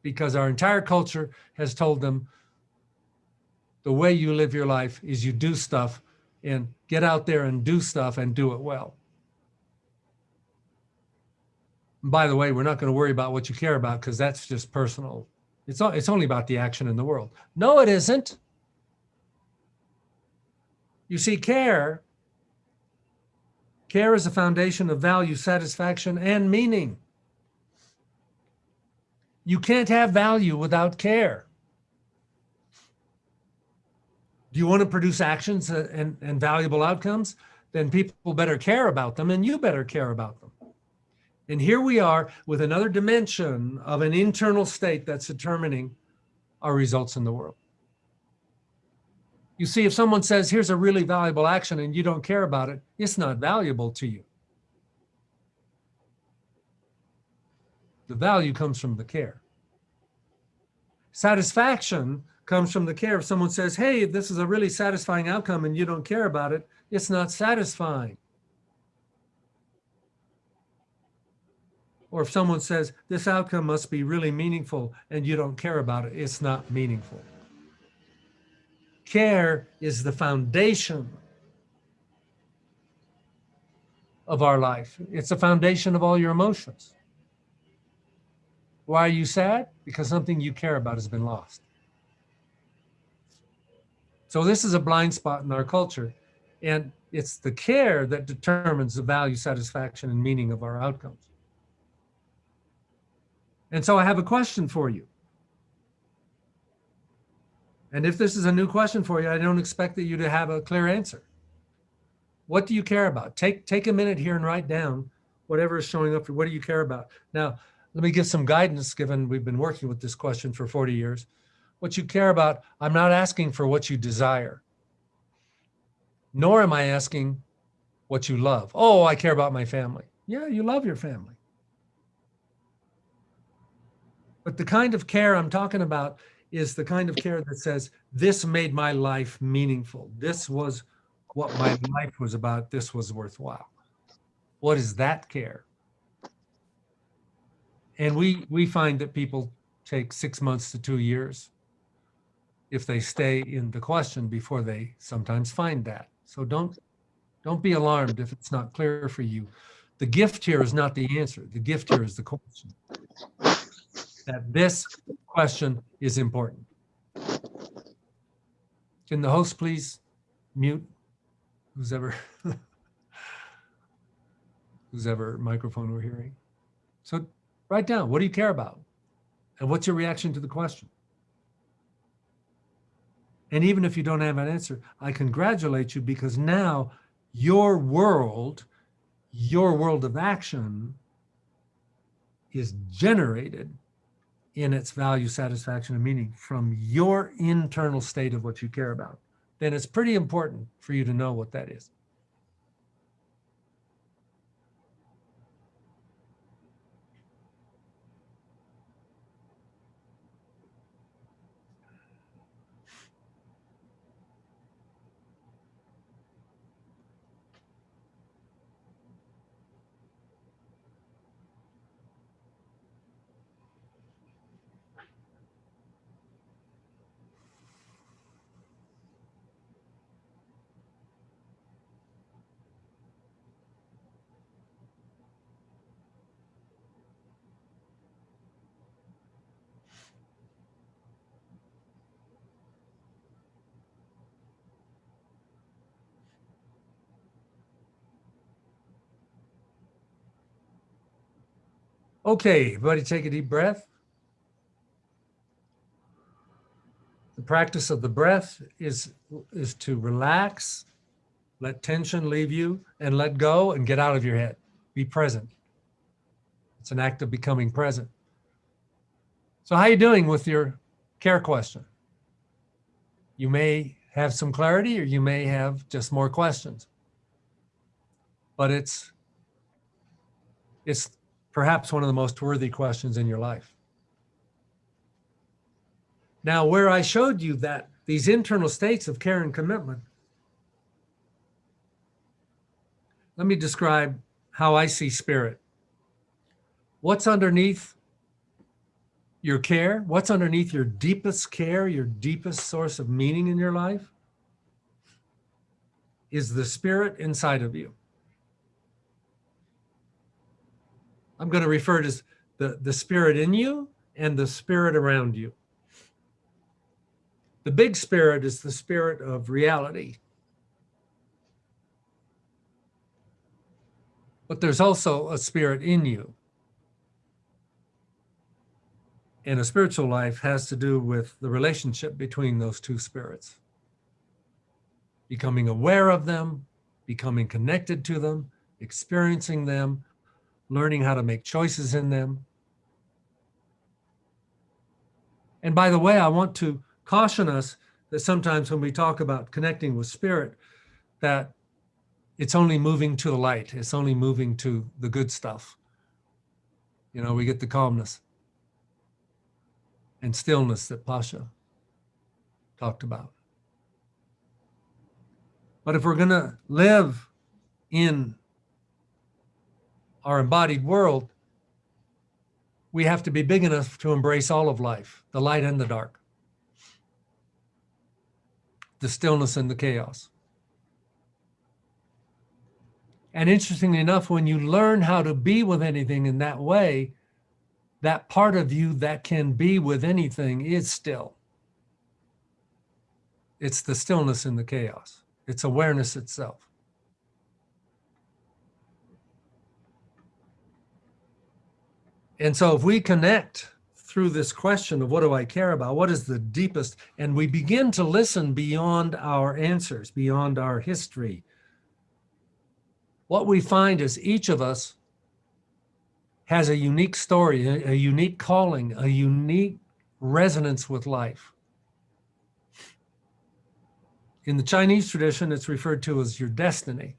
because our entire culture has told them the way you live your life is you do stuff and get out there and do stuff and do it well. And by the way, we're not going to worry about what you care about because that's just personal. It's, it's only about the action in the world. No, it isn't. You see, care, care is a foundation of value, satisfaction, and meaning. You can't have value without care. Do you want to produce actions and, and valuable outcomes? Then people better care about them and you better care about them. And here we are with another dimension of an internal state that's determining our results in the world. You see, if someone says, here's a really valuable action and you don't care about it, it's not valuable to you. The value comes from the care. Satisfaction comes from the care. If someone says, hey, this is a really satisfying outcome and you don't care about it, it's not satisfying. Or if someone says this outcome must be really meaningful and you don't care about it, it's not meaningful. Care is the foundation of our life. It's the foundation of all your emotions. Why are you sad? Because something you care about has been lost. So this is a blind spot in our culture. And it's the care that determines the value, satisfaction, and meaning of our outcomes. And so I have a question for you. And if this is a new question for you, I don't expect that you to have a clear answer. What do you care about? Take, take a minute here and write down whatever is showing up for what do you care about? Now, let me give some guidance given we've been working with this question for 40 years. What you care about, I'm not asking for what you desire, nor am I asking what you love. Oh, I care about my family. Yeah, you love your family. But the kind of care I'm talking about is the kind of care that says, this made my life meaningful. This was what my life was about. This was worthwhile. What is that care? And we, we find that people take six months to two years if they stay in the question before they sometimes find that. So don't, don't be alarmed if it's not clear for you. The gift here is not the answer. The gift here is the question that this question is important. Can the host please mute who's ever who's ever microphone we're hearing? So write down, what do you care about? And what's your reaction to the question? And even if you don't have an answer, I congratulate you because now your world, your world of action is generated in its value, satisfaction, and meaning from your internal state of what you care about, then it's pretty important for you to know what that is. Okay, everybody take a deep breath. The practice of the breath is, is to relax, let tension leave you and let go and get out of your head. Be present. It's an act of becoming present. So how are you doing with your care question? You may have some clarity or you may have just more questions. But it's it's perhaps one of the most worthy questions in your life. Now, where I showed you that these internal states of care and commitment, let me describe how I see spirit. What's underneath your care? What's underneath your deepest care, your deepest source of meaning in your life? Is the spirit inside of you. I'm going to refer to the, the spirit in you and the spirit around you. The big spirit is the spirit of reality. But there's also a spirit in you. And a spiritual life has to do with the relationship between those two spirits. Becoming aware of them, becoming connected to them, experiencing them, learning how to make choices in them. And by the way, I want to caution us that sometimes when we talk about connecting with spirit, that it's only moving to the light. It's only moving to the good stuff. You know, we get the calmness and stillness that Pasha talked about. But if we're going to live in our embodied world, we have to be big enough to embrace all of life, the light and the dark, the stillness and the chaos. And interestingly enough, when you learn how to be with anything in that way, that part of you that can be with anything is still. It's the stillness in the chaos. It's awareness itself. And so if we connect through this question of what do I care about? What is the deepest? And we begin to listen beyond our answers, beyond our history. What we find is each of us has a unique story, a, a unique calling, a unique resonance with life. In the Chinese tradition, it's referred to as your destiny.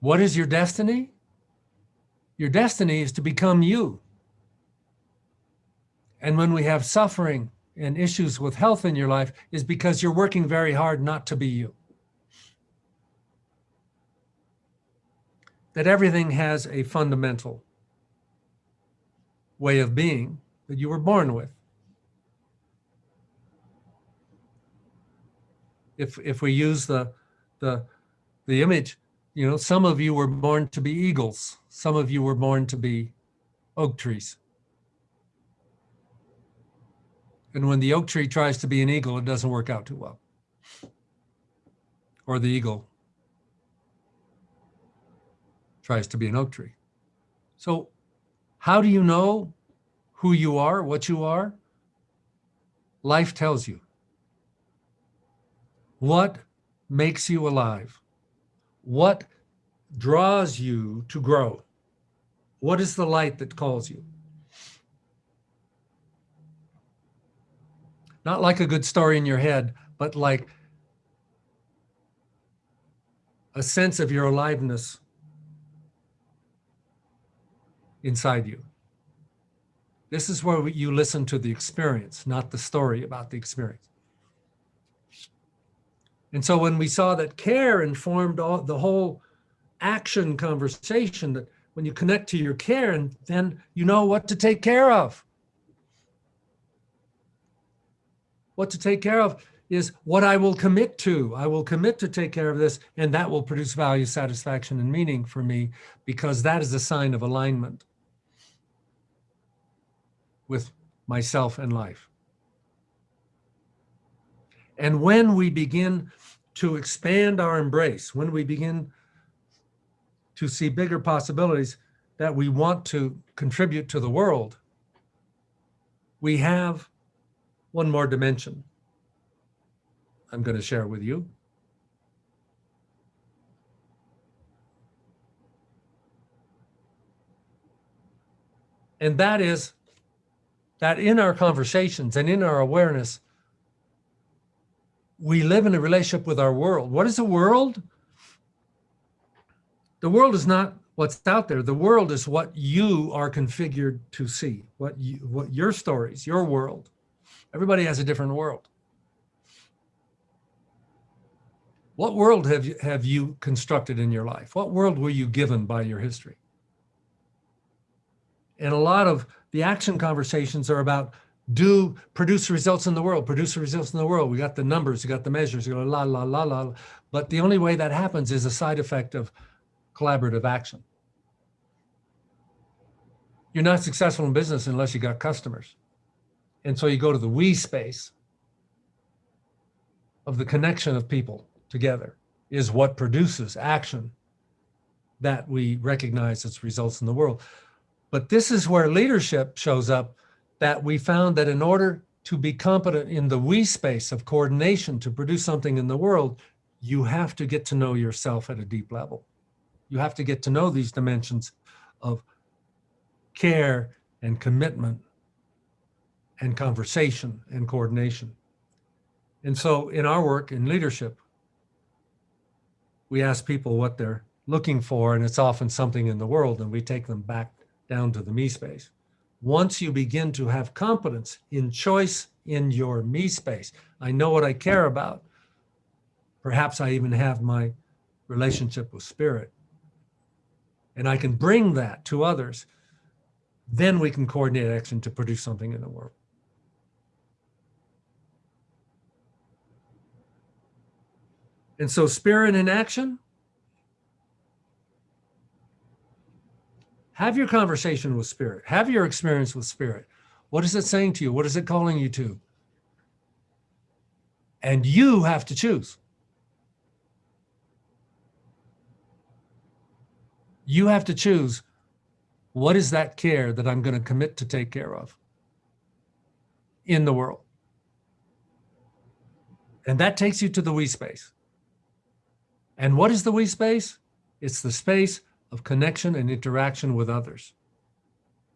What is your destiny? Your destiny is to become you. And when we have suffering and issues with health in your life is because you're working very hard not to be you. That everything has a fundamental way of being that you were born with. If, if we use the, the, the image you know, some of you were born to be eagles. Some of you were born to be oak trees. And when the oak tree tries to be an eagle, it doesn't work out too well. Or the eagle tries to be an oak tree. So how do you know who you are, what you are? Life tells you. What makes you alive? What draws you to grow? What is the light that calls you? Not like a good story in your head, but like a sense of your aliveness inside you. This is where you listen to the experience, not the story about the experience. And so when we saw that care informed all the whole action conversation, that when you connect to your care and then you know what to take care of. What to take care of is what I will commit to. I will commit to take care of this and that will produce value, satisfaction, and meaning for me because that is a sign of alignment with myself and life. And when we begin to expand our embrace, when we begin to see bigger possibilities that we want to contribute to the world, we have one more dimension I'm going to share with you. And that is that in our conversations and in our awareness, we live in a relationship with our world. What is the world? The world is not what's out there. The world is what you are configured to see, what you, what your stories, your world. Everybody has a different world. What world have you, have you constructed in your life? What world were you given by your history? And a lot of the action conversations are about do produce results in the world, produce results in the world. We got the numbers, we got the measures, you go la, la, la, la. But the only way that happens is a side effect of collaborative action. You're not successful in business unless you got customers. And so you go to the we space of the connection of people together is what produces action that we recognize as results in the world. But this is where leadership shows up that we found that in order to be competent in the we space of coordination to produce something in the world, you have to get to know yourself at a deep level. You have to get to know these dimensions of care and commitment and conversation and coordination. And so in our work in leadership, we ask people what they're looking for, and it's often something in the world, and we take them back down to the me space. Once you begin to have competence in choice in your me space, I know what I care about. Perhaps I even have my relationship with spirit. And I can bring that to others. Then we can coordinate action to produce something in the world. And so spirit in action, have your conversation with spirit, have your experience with spirit. What is it saying to you? What is it calling you to? And you have to choose. You have to choose what is that care that I'm going to commit to take care of in the world. And that takes you to the we space. And what is the we space? It's the space of connection and interaction with others.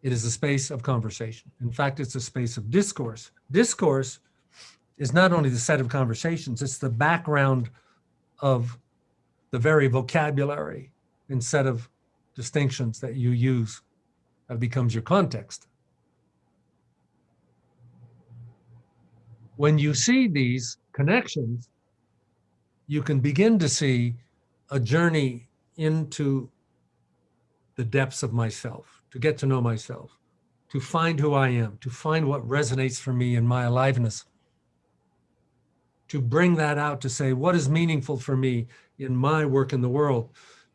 It is a space of conversation. In fact, it's a space of discourse. Discourse is not only the set of conversations, it's the background of the very vocabulary set of distinctions that you use that becomes your context. When you see these connections, you can begin to see a journey into the depths of myself, to get to know myself, to find who I am, to find what resonates for me in my aliveness, to bring that out to say, what is meaningful for me in my work in the world,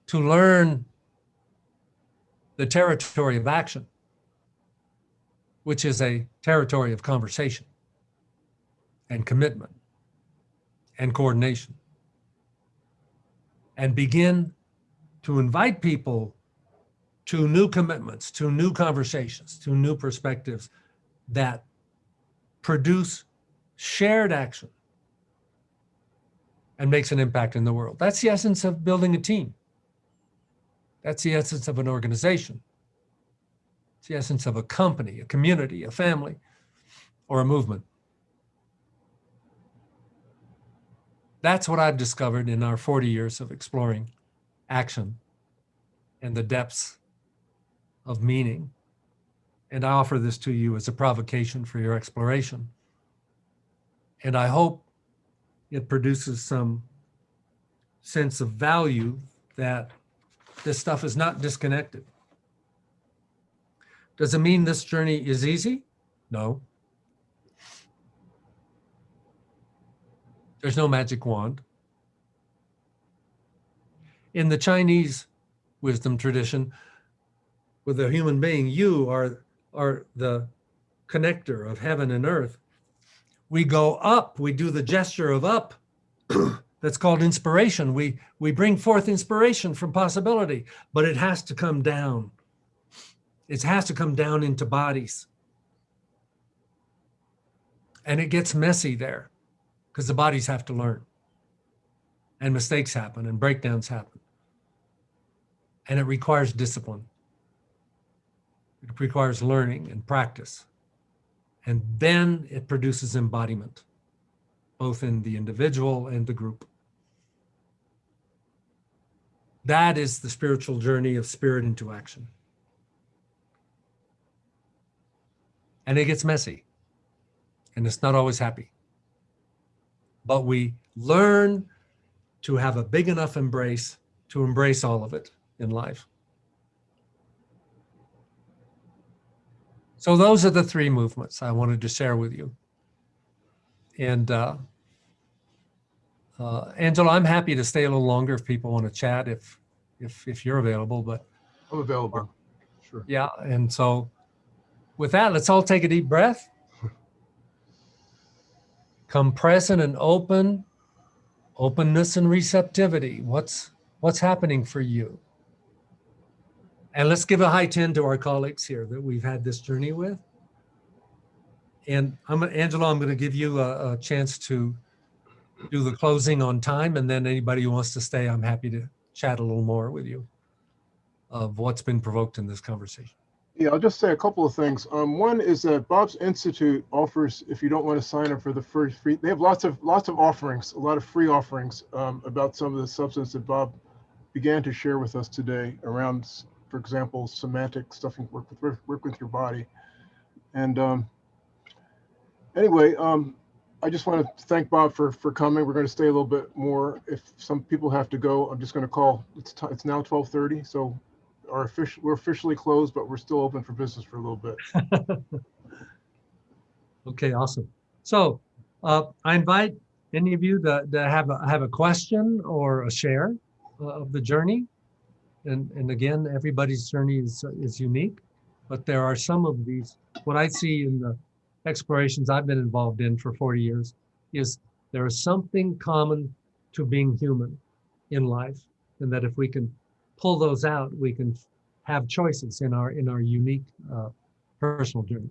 to learn the territory of action, which is a territory of conversation and commitment and coordination and begin to invite people to new commitments, to new conversations, to new perspectives that produce shared action and makes an impact in the world. That's the essence of building a team. That's the essence of an organization. It's the essence of a company, a community, a family, or a movement. That's what I've discovered in our 40 years of exploring action and the depths of meaning. And I offer this to you as a provocation for your exploration. And I hope it produces some sense of value that this stuff is not disconnected. Does it mean this journey is easy? No. There's no magic wand. In the Chinese wisdom tradition, with a human being, you are, are the connector of heaven and earth. We go up, we do the gesture of up, that's called inspiration. We, we bring forth inspiration from possibility, but it has to come down. It has to come down into bodies. And it gets messy there because the bodies have to learn and mistakes happen and breakdowns happen. And it requires discipline. It requires learning and practice. And then it produces embodiment, both in the individual and the group. That is the spiritual journey of spirit into action. And it gets messy and it's not always happy. But we learn to have a big enough embrace to embrace all of it in life. So those are the three movements I wanted to share with you. And uh, uh, Angela, I'm happy to stay a little longer if people want to chat, if if if you're available. But I'm available. Sure. yeah, and so with that, let's all take a deep breath. Come present and open, openness and receptivity. What's what's happening for you? And let's give a high 10 to our colleagues here that we've had this journey with. And I'm Angela, I'm going to give you a, a chance to do the closing on time. And then anybody who wants to stay, I'm happy to chat a little more with you of what's been provoked in this conversation. Yeah, I'll just say a couple of things. Um, one is that Bob's Institute offers, if you don't want to sign up for the first free, they have lots of lots of offerings, a lot of free offerings um, about some of the substance that Bob began to share with us today around, for example, somatic stuffing, work with work with your body. And um, anyway, um, I just want to thank Bob for for coming. We're going to stay a little bit more. If some people have to go, I'm just going to call. It's it's now 12:30, so our official, we're officially closed, but we're still open for business for a little bit. Okay, awesome. So uh, I invite any of you that, to have a, have a question or a share uh, of the journey. And, and again, everybody's journey is, is unique, but there are some of these, what I see in the explorations I've been involved in for 40 years is there is something common to being human in life. And that if we can pull those out, we can have choices in our in our unique uh, personal journey.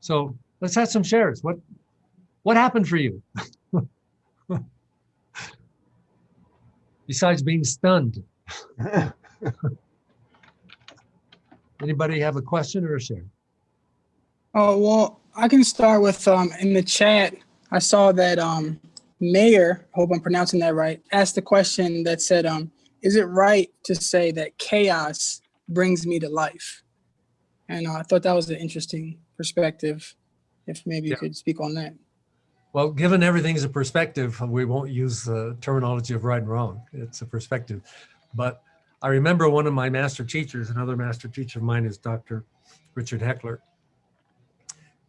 So let's have some shares. What what happened for you? Besides being stunned, anybody have a question or a share? Oh, well, I can start with um, in the chat. I saw that um, Mayor, hope I'm pronouncing that right, asked the question that said, um, is it right to say that chaos brings me to life? And uh, I thought that was an interesting perspective. If maybe you Yeah. could speak on that. Well, given everything's a perspective, we won't use the terminology of right and wrong. It's a perspective. But I remember one of my master teachers, another master teacher of mine is Dr. Richard Heckler.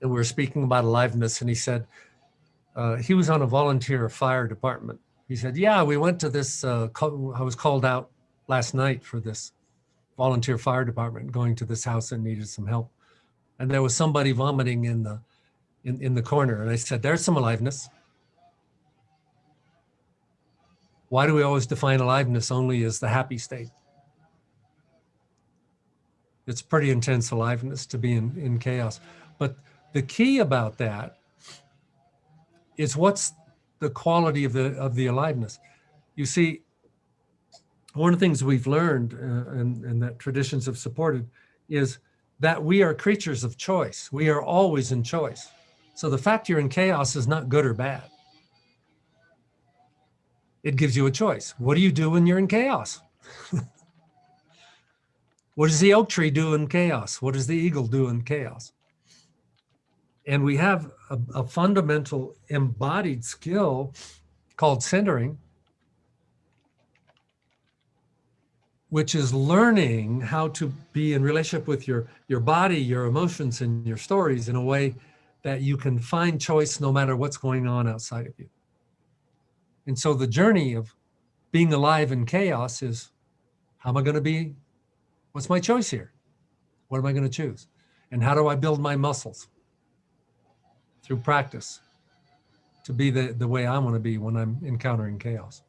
And we were speaking about aliveness, and he said uh, he was on a volunteer fire department. He said, "Yeah, we went to this. Uh, I was called out last night for this volunteer fire department, going to this house that needed some help, and there was somebody vomiting in the in, in the corner. And I said, there's some aliveness. Why do we always define aliveness only as the happy state? It's pretty intense aliveness to be in, in chaos. But the key about that is what's the quality of the of the aliveness. You see, one of the things we've learned uh, and, and that traditions have supported is that we are creatures of choice. We are always in choice. So the fact you're in chaos is not good or bad. It gives you a choice. What do you do when you're in chaos? what does the oak tree do in chaos? What does the eagle do in chaos? And we have a, a fundamental embodied skill called centering, which is learning how to be in relationship with your, your body, your emotions, and your stories in a way that you can find choice no matter what's going on outside of you. And so the journey of being alive in chaos is how am I going to be? What's my choice here? What am I going to choose? And how do I build my muscles? Through practice to be the, the way I want to be when I'm encountering chaos.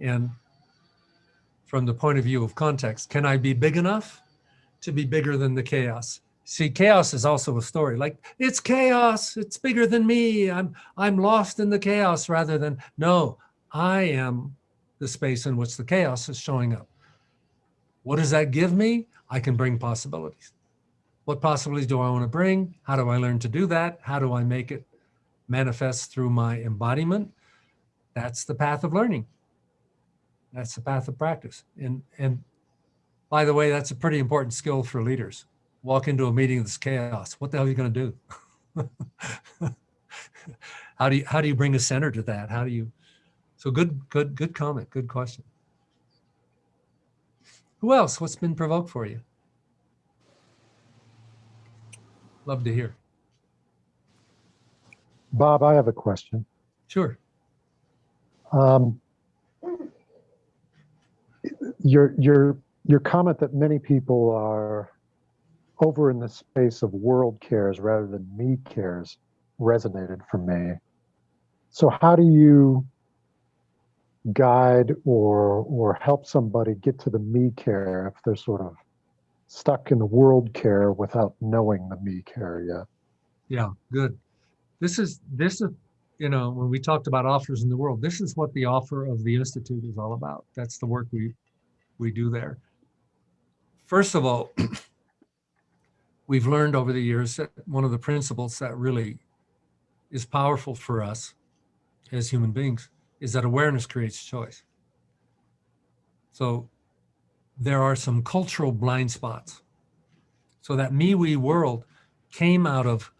And from the point of view of context, can I be big enough to be bigger than the chaos? See, chaos is also a story. Like it's chaos. It's bigger than me. I'm I'm lost in the chaos rather than no. I am the space in which the chaos is showing up. What does that give me? I can bring possibilities. What possibilities do I want to bring? How do I learn to do that? How do I make it manifest through my embodiment? That's the path of learning. That's the path of practice. And, and by the way, that's a pretty important skill for leaders. Walk into a meeting that's chaos. What the hell are you going to do? how do you, how do you bring a center to that? How do you, so good, good, good comment. Good question. Who else? What's been provoked for you? Love to hear. Bob, I have a question. Sure. Um, your your your comment that many people are over in the space of world cares rather than me cares resonated for me. So how do you guide or or help somebody get to the me care if they're sort of stuck in the world care without knowing the me care yet? Yeah, good. This is this is you know when we talked about offers in the world, this is what the offer of the institute is all about. That's the work we we do there. First of all, we've learned over the years that one of the principles that really is powerful for us as human beings is that awareness creates choice. So there are some cultural blind spots. So that me, we world came out of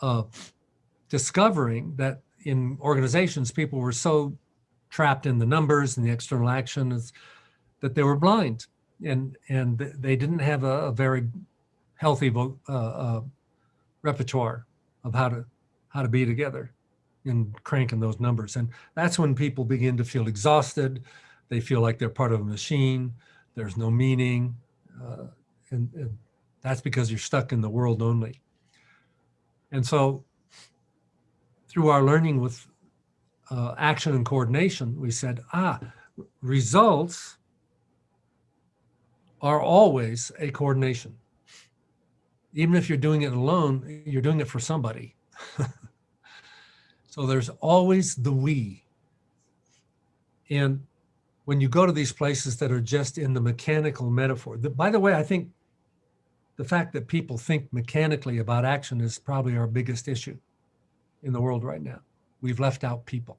uh, discovering that in organizations, people were so trapped in the numbers and the external actions that they were blind and, and they didn't have a, a very healthy uh, uh, repertoire of how to, how to be together in cranking those numbers. And that's when people begin to feel exhausted. They feel like they're part of a machine. There's no meaning. Uh, and, and that's because you're stuck in the world only. And so through our learning with uh, action and coordination, we said, ah, results are always a coordination. Even if you're doing it alone, you're doing it for somebody. so there's always the we. And when you go to these places that are just in the mechanical metaphor, the, by the way, I think the fact that people think mechanically about action is probably our biggest issue in the world right now. We've left out people.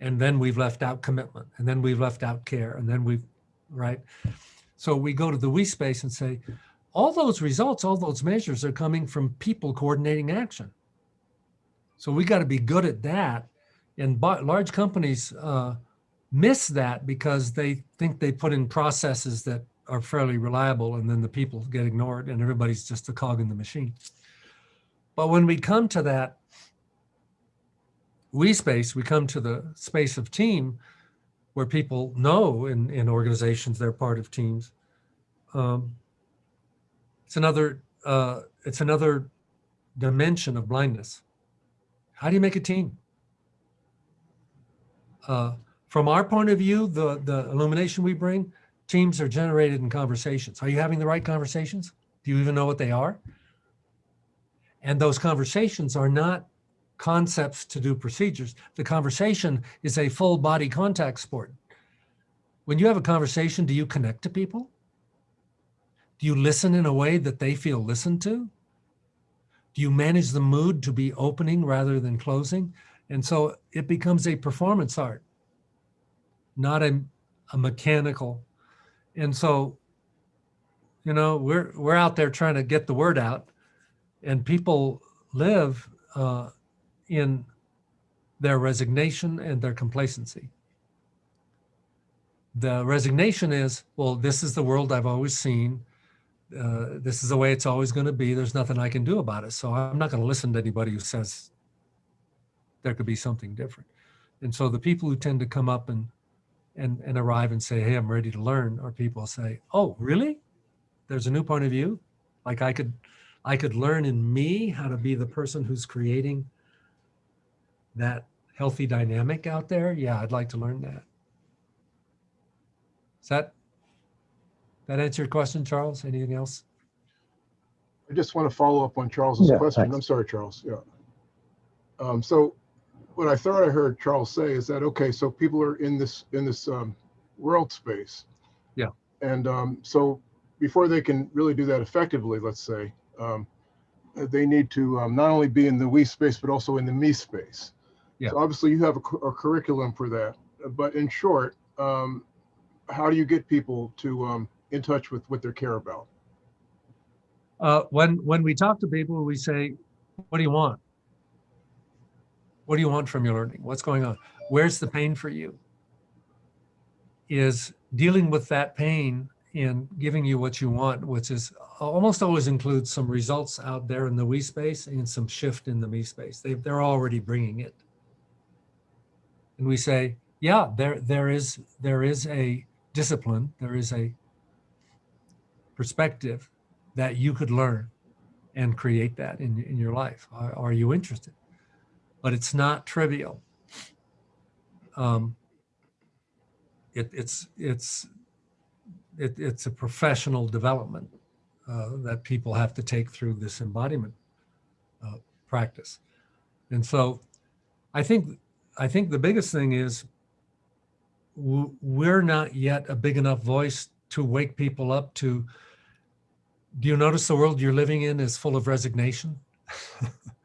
And then we've left out commitment. And then we've left out care. And then we've, right? So we go to the we space and say, all those results, all those measures are coming from people coordinating action. So we got to be good at that. And large companies uh, miss that because they think they put in processes that are fairly reliable and then the people get ignored and everybody's just a cog in the machine. But when we come to that we space, we come to the space of team where people know in, in organizations they're part of teams. Um, it's another uh, it's another dimension of blindness. How do you make a team? Uh, from our point of view, the, the illumination we bring, teams are generated in conversations. Are you having the right conversations? Do you even know what they are? And those conversations are not concepts to do procedures. The conversation is a full body contact sport. When you have a conversation, do you connect to people? Do you listen in a way that they feel listened to? Do you manage the mood to be opening rather than closing? And so it becomes a performance art, not a, a mechanical. And so, you know, we're we're out there trying to get the word out, and people live uh, in their resignation and their complacency. The resignation is, well, this is the world I've always seen. Uh, this is the way it's always going to be. There's nothing I can do about it. So I'm not going to listen to anybody who says there could be something different. And so the people who tend to come up and and and arrive and say, "Hey, I'm ready to learn," or people say, "Oh, really? There's a new point of view. Like I could, I could learn in me how to be the person who's creating that healthy dynamic out there, yeah, I'd like to learn that. Does that, that answer your question, Charles? Anything else? I just want to follow up on Charles's Yeah, question. thanks. I'm sorry, Charles. Yeah. Um, so what I thought I heard Charles say is that, okay, so people are in this, in this, um, world space. Yeah. And, um, so before they can really do that effectively, let's say, um, they need to, um, not only be in the we space, but also in the me space. Yeah. So obviously you have a, a curriculum for that, but in short, um, how do you get people to, um, in touch with what they care about? Uh, when when we talk to people, we say, "What do you want? What do you want from your learning? What's going on? Where's the pain for you?" Is dealing with that pain and giving you what you want, which is uh, almost always includes some results out there in the we space and some shift in the me space. They they're already bringing it, and we say, "Yeah, there there is there is a discipline, there is a perspective." that you could learn and create that in, in your life. Are, are you interested? But it's not trivial. Um, it, it's it's it, it's a professional development uh, that people have to take through this embodiment uh, practice, and so I think I think the biggest thing is we're not yet a big enough voice to wake people up to do you notice the world you're living in is full of resignation?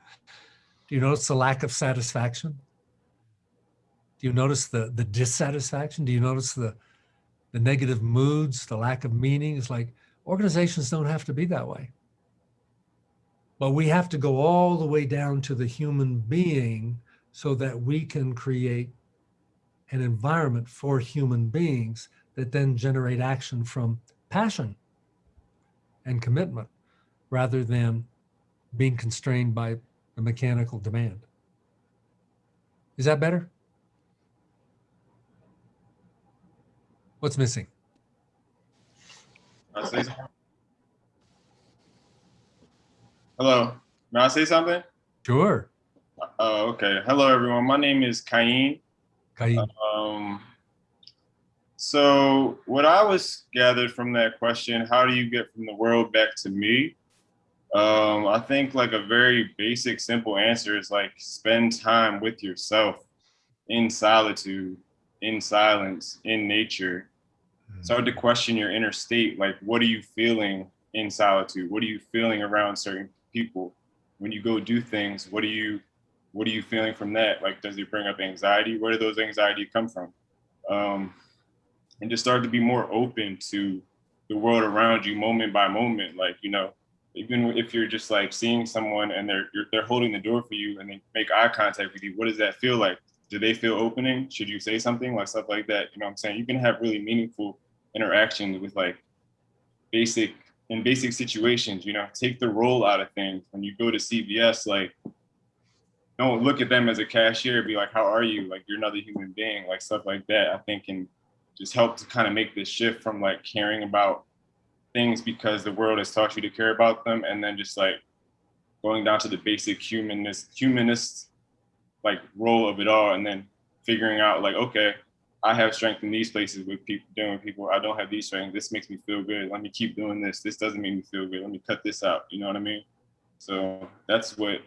do you notice the lack of satisfaction? Do you notice the, the dissatisfaction? Do you notice the, the negative moods, the lack of meaning? It's like organizations don't have to be that way. But we have to go all the way down to the human being so that we can create an environment for human beings that then generate action from passion and commitment rather than being constrained by the mechanical demand. Is that better? What's missing? May I say something? Hello, may I say something? Sure. Oh, okay. Hello, everyone. My name is Kayin. Kaid. Um, so what I was gathered from that question, how do you get from the world back to me? Um, I think like a very basic, simple answer is like spend time with yourself in solitude, in silence, in nature. Start to question your inner state. Like, what are you feeling in solitude? What are you feeling around certain people? When you go do things, what are you, what are you feeling from that? Like, does it bring up anxiety? Where do those anxiety come from? Um, and just start to be more open to the world around you moment by moment. Like, you know, even if you're just like seeing someone and they're they're holding the door for you and they make eye contact with you, what does that feel like? Do they feel opening? Should you say something like stuff like that? You know what I'm saying? You can have really meaningful interactions with like basic in basic situations, you know, take the role out of things. When you go to CVS, like don't look at them as a cashier, be like, how are you? Like you're another human being, like stuff like that, I think can just help to kind of make this shift from like caring about things because the world has taught you to care about them and then just like going down to the basic humanist humanist like role of it all and then figuring out like okay i have strength in these places with people dealing with people. I don't have these strengths. This makes me feel good. Let me keep doing this. This doesn't make me feel good. Let me cut this out. You know what i mean? So that's what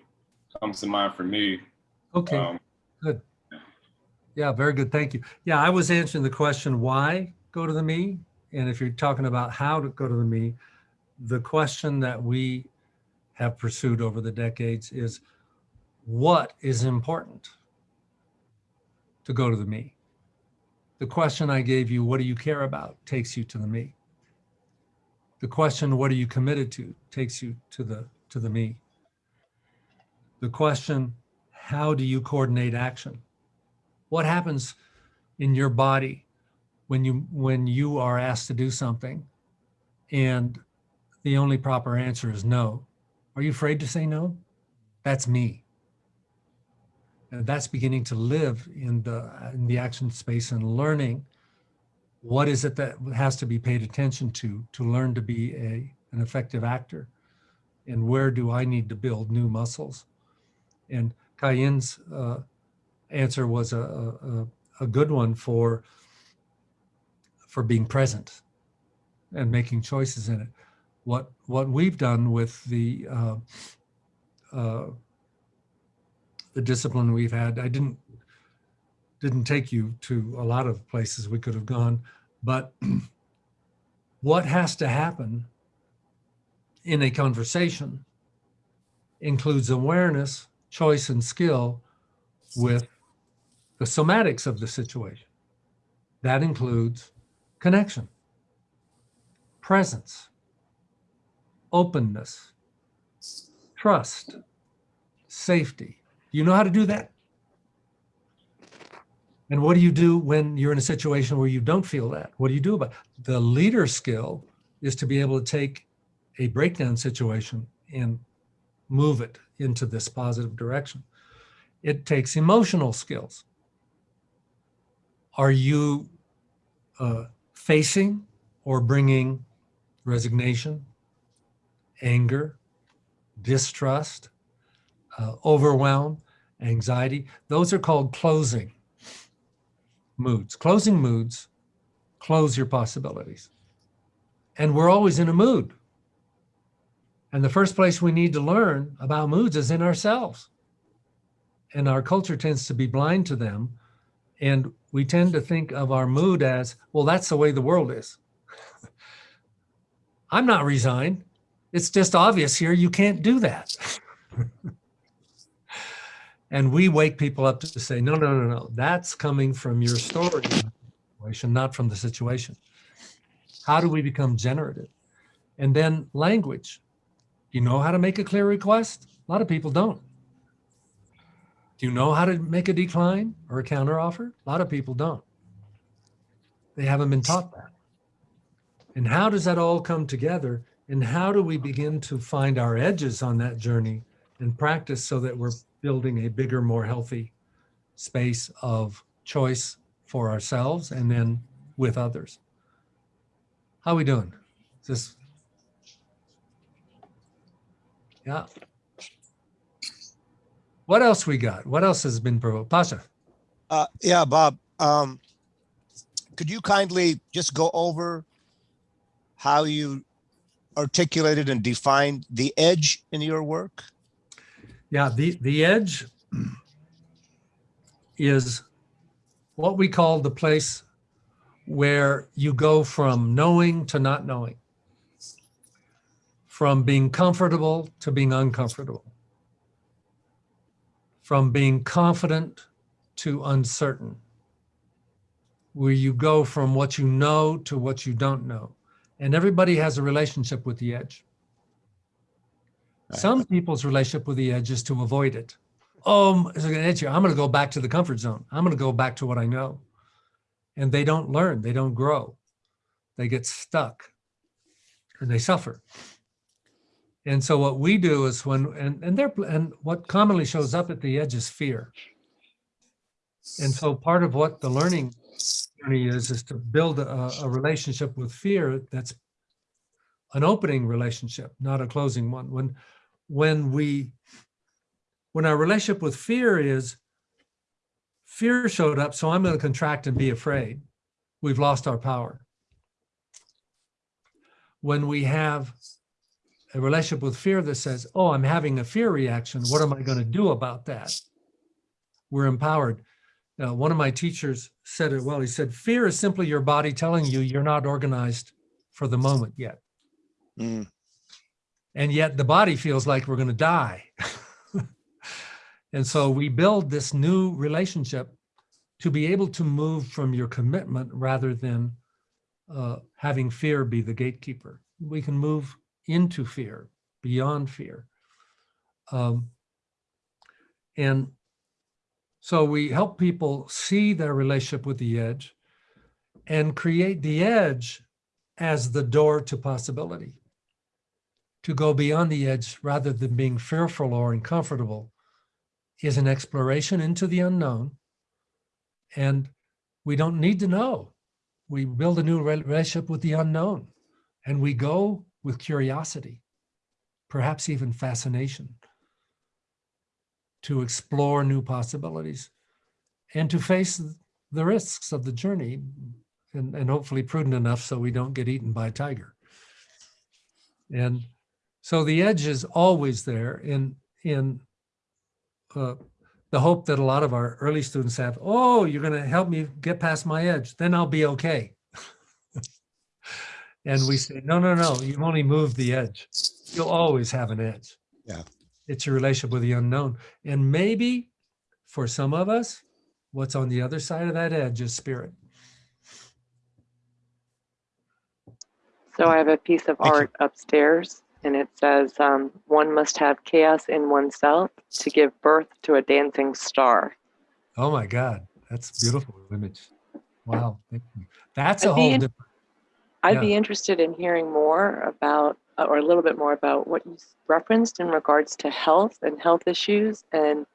comes to mind for me. Okay. um, Yeah, very good. Thank you. Yeah, I was answering the question, why go to the me? And if you're talking about how to go to the me, the question that we have pursued over the decades is what is important to go to the me? The question I gave you, what do you care about, takes you to the me. The question, what are you committed to, takes you to the to the me. The question, how do you coordinate action? what happens in your body when you when you are asked to do something and the only proper answer is no are you afraid to say no? That's me. And that's beginning to live in the in the action space and learning what is it that has to be paid attention to to learn to be a an effective actor. And where do i need to build new muscles? And Cayenne's uh, answer was a, a, a- a good one for, for being present and making choices in it. What, what we've done with the, uh, uh, the discipline we've had, I didn't, didn't take you to a lot of places we could have gone, but what has to happen in a conversation includes awareness, choice, and skill with the somatics of the situation. That includes connection, presence, openness, trust, safety. Do you know how to do that? And what do you do when you're in a situation where you don't feel that? What do you do about it? The leader skill is to be able to take a breakdown situation and move it into this positive direction. It takes emotional skills. Are you uh, facing or bringing resignation, anger, distrust, uh, overwhelm, anxiety? Those are called closing moods. Closing moods close your possibilities. And we're always in a mood. And the first place we need to learn about moods is in ourselves. And our culture tends to be blind to them. And we tend to think of our mood as, well, that's the way the world is. I'm not resigned. It's just obvious here you can't do that. and we wake people up to say, no, no, no, no, that's coming from your story not from the situation. How do we become generative? And then language. You know how to make a clear request? A lot of people don't. Do you know how to make a decline or a counteroffer? A lot of people don't. They haven't been taught that. And how does that all come together? And how do we begin to find our edges on that journey and practice so that we're building a bigger, more healthy space of choice for ourselves and then with others? How are we doing? Is this? Yeah. What else we got? What else has been provoked? Pasha? Uh, yeah, Bob, um, could you kindly just go over how you articulated and defined the edge in your work? Yeah, the, the edge is what we call the place where you go from knowing to not knowing, from being comfortable to being uncomfortable, from being confident to uncertain, where you go from what you know to what you don't know. And everybody has a relationship with the edge. Right. Some people's relationship with the edge is to avoid it. Oh, there's an edge here. I'm going to go back to the comfort zone. I'm going to go back to what I know. And they don't learn, they don't grow. They get stuck and they suffer. And so what we do is when, and, and they're, and what commonly shows up at the edge is fear. And so part of what the learning journey is, is to build a, a relationship with fear that's an opening relationship, not a closing one. When, when we, when our relationship with fear is, fear showed up, so I'm going to contract and be afraid, we've lost our power. When we have a relationship with fear that says, oh, I'm having a fear reaction, what am I going to do about that? We're empowered. Uh, one of my teachers said it well. He said, fear is simply your body telling you you're not organized for the moment yet. Mm, And yet the body feels like we're going to die. and so we build this new relationship to be able to move from your commitment rather than uh, having fear be the gatekeeper. We can move into fear, beyond fear. Um, and so we help people see their relationship with the edge and create the edge as the door to possibility. To go beyond the edge rather than being fearful or uncomfortable is an exploration into the unknown. And we don't need to know. We build a new relationship with the unknown and we go with curiosity, perhaps even fascination to explore new possibilities. and to face the risks of the journey and, and hopefully prudent enough so we don't get eaten by a tiger. And so the edge is always there in, in uh, the hope that a lot of our early students have, oh, you're going to help me get past my edge, then I'll be okay. And we say, no, no, no, you've only moved the edge. You'll always have an edge. Yeah. It's your relationship with the unknown. And maybe for some of us, what's on the other side of that edge is spirit. So I have a piece of Thank you. art upstairs and it says, um, one must have chaos in oneself to give birth to a dancing star. Oh my God, that's a beautiful image. Wow, thank you. That's a I'd be whole different. I'd Yeah. be interested in hearing more about, uh, or a little bit more about what you referenced in regards to health and health issues and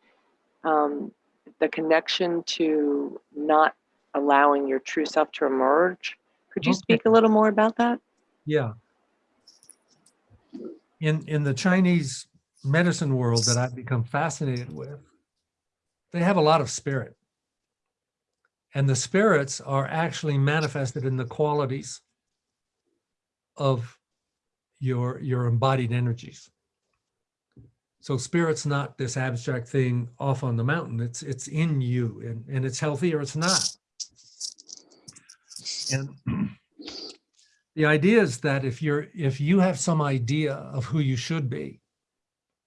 um, the connection to not allowing your true self to emerge. Could you Okay. speak a little more about that? Yeah. In in the Chinese medicine world that I've become fascinated with, they have a lot of spirit. And the spirits are actually manifested in the qualities of your your embodied energies. So spirit's not this abstract thing off on the mountain. It's it's in you and, and it's healthy or it's not. And the idea is that if you're if you have some idea of who you should be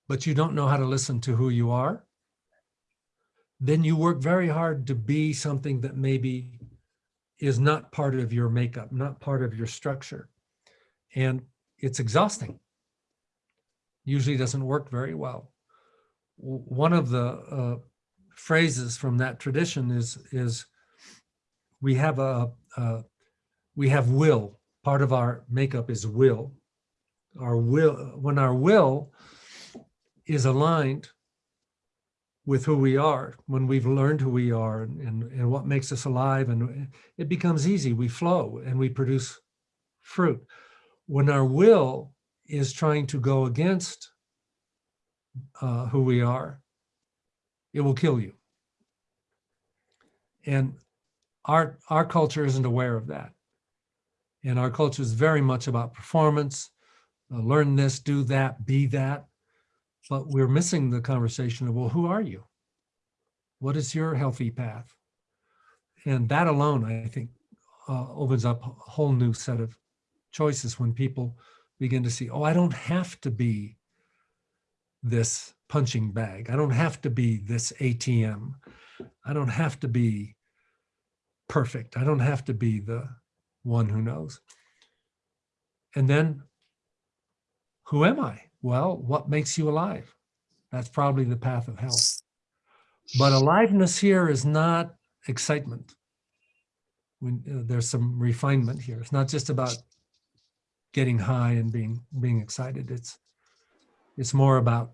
but you don't know how to listen to who you are then you work very hard to be something that maybe is not part of your makeup not part of your structure and it's exhausting usually doesn't work very well one of the uh, phrases from that tradition is is we have a, a we have will part of our makeup is will. Our will, when our will is aligned with who we are, when we've learned who we are and, and, and what makes us alive, and it becomes easy. We flow and we produce fruit. When our will is trying to go against uh, who we are, it will kill you. And our, our culture isn't aware of that. And our culture is very much about performance, uh, learn this, do that, be that. But we're missing the conversation of, well, who are you? What is your healthy path? And that alone, I think, uh, opens up a whole new set of choices when people begin to see, oh, I don't have to be this punching bag. I don't have to be this ATM. I don't have to be perfect. I don't have to be the one who knows. And then, who am I? Well, what makes you alive? That's probably the path of health. But aliveness here is not excitement. When, uh, there's some refinement here. It's not just about getting high and being being excited. It's it's more about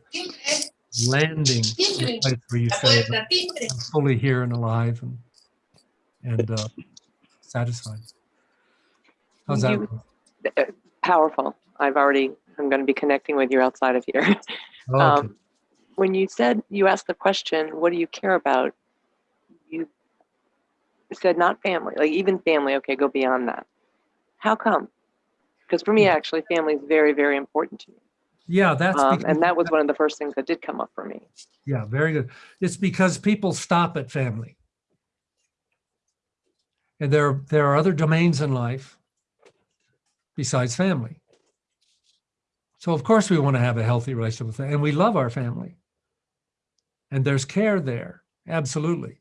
landing in a place where you say, I'm fully here and alive and and uh, satisfied. How's that? You- Powerful. I've already, I'm going to be connecting with you outside of here. Oh, okay. Um, when you said you asked the question, what do you care about? You said not family, like even family. Okay, go beyond that. How come? Because for me, actually, family is very, very important to me. Yeah, that's Um, and that was one of the first things that did come up for me. Yeah, very good. It's because people stop at family. And there, there are other domains in life besides family. So of course we want to have a healthy relationship with, and we love our family. And there's care there, absolutely.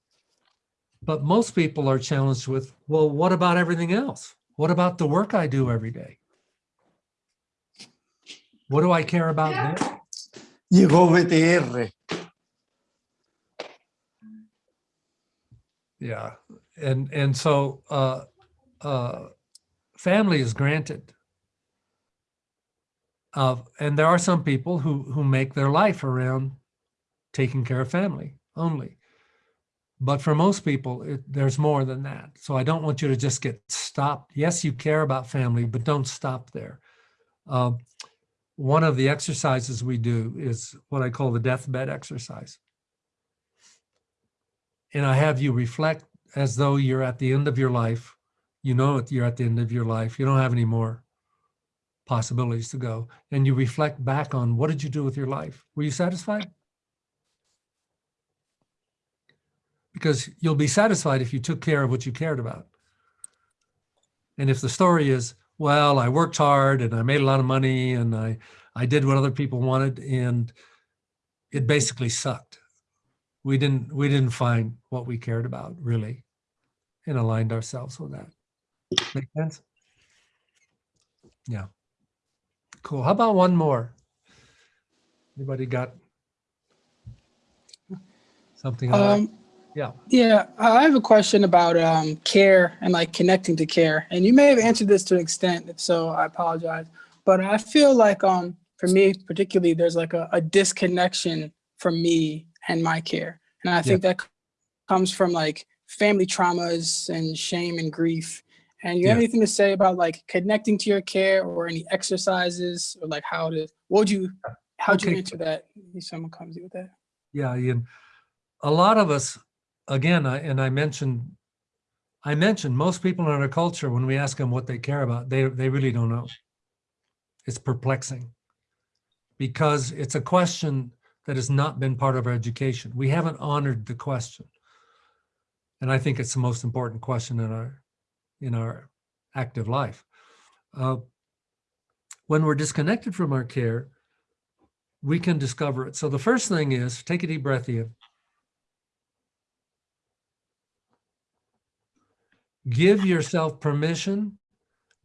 But most people are challenged with, well, what about everything else? What about the work I do every day? What do I care about there? Llegó BTR. Yeah, and and so uh, uh, family is granted. Uh, and there are some people who who make their life around taking care of family only. But for most people, it, there's more than that. So I don't want you to just get stopped. Yes, you care about family, but don't stop there. Uh, one of the exercises we do is what I call the deathbed exercise. and I have you reflect as though you're at the end of your life. You know you're at the end of your life. You don't have any more possibilities to go. And you reflect back on what did you do with your life? Were you satisfied? Because you'll be satisfied if you took care of what you cared about. And if the story is, well, I worked hard and I made a lot of money and I, I did what other people wanted and it basically sucked. We didn't, we didn't find what we cared about really and aligned ourselves with that. Make sense? Yeah. Cool. How about one more? Anybody got something? Um, Yeah. Yeah, I have a question about um, care and like connecting to care. And you may have answered this to an extent. If so, I apologize. But I feel like um, for me, particularly, there's like a, a disconnection from me and my care. And I think that comes from like family traumas and shame and grief. And you have Yeah. anything to say about like connecting to your care or any exercises or like how to, what would you, how'd you answer that? If someone comes to you with that. Yeah, Ian. A lot of us, again, I, and I mentioned, I mentioned most people in our culture, when we ask them what they care about, they, they really don't know. It's perplexing because it's a question that has not been part of our education. We haven't honored the question. And I think it's the most important question in our, in our active life. Uh, when we're disconnected from our care, we can discover it. So the first thing is take a deep breath in. Give yourself permission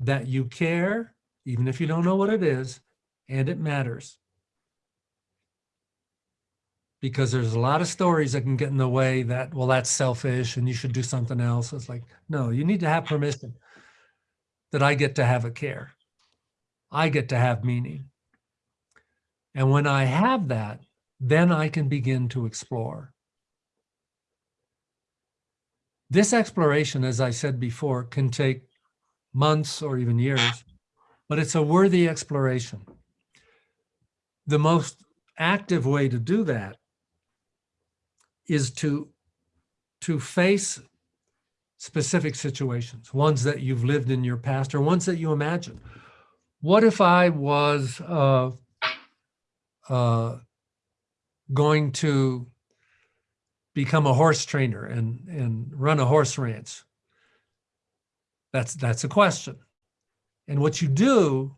that you care, even if you don't know what it is, and it matters. Because there's a lot of stories that can get in the way that, well, that's selfish and you should do something else. It's like, no, you need to have permission that I get to have a care. I get to have meaning. And when I have that, then I can begin to explore. This exploration, as I said before, can take months or even years, but it's a worthy exploration. The most active way to do that is to, to face specific situations, ones that you've lived in your past or ones that you imagine. What if I was uh, uh, going to become a horse trainer and, and run a horse ranch? That's, that's a question. And what you do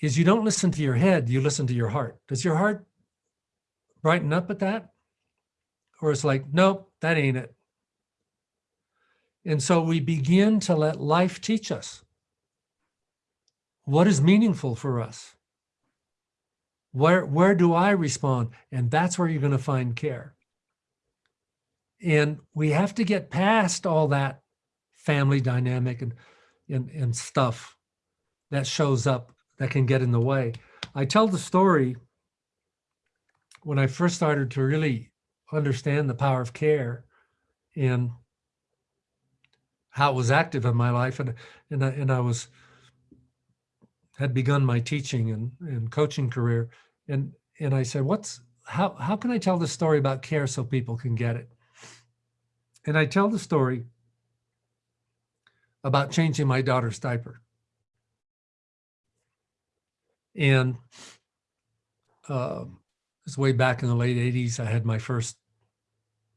is you don't listen to your head, you listen to your heart. Does your heart brighten up at that? Or it's like, nope, that ain't it. And so we begin to let life teach us what is meaningful for us. Where, where do I respond? And that's where you're going to find care. And we have to get past all that family dynamic and, and, and stuff that shows up that can get in the way. I tell the story when I first started to really understand the power of care and how it was active in my life. And, and, I, and I was, had begun my teaching and, and coaching career. And, and I said, what's, how, how can I tell the story about care so people can get it? And I tell the story about changing my daughter's diaper. And uh, this way back in the late 80s, I had my first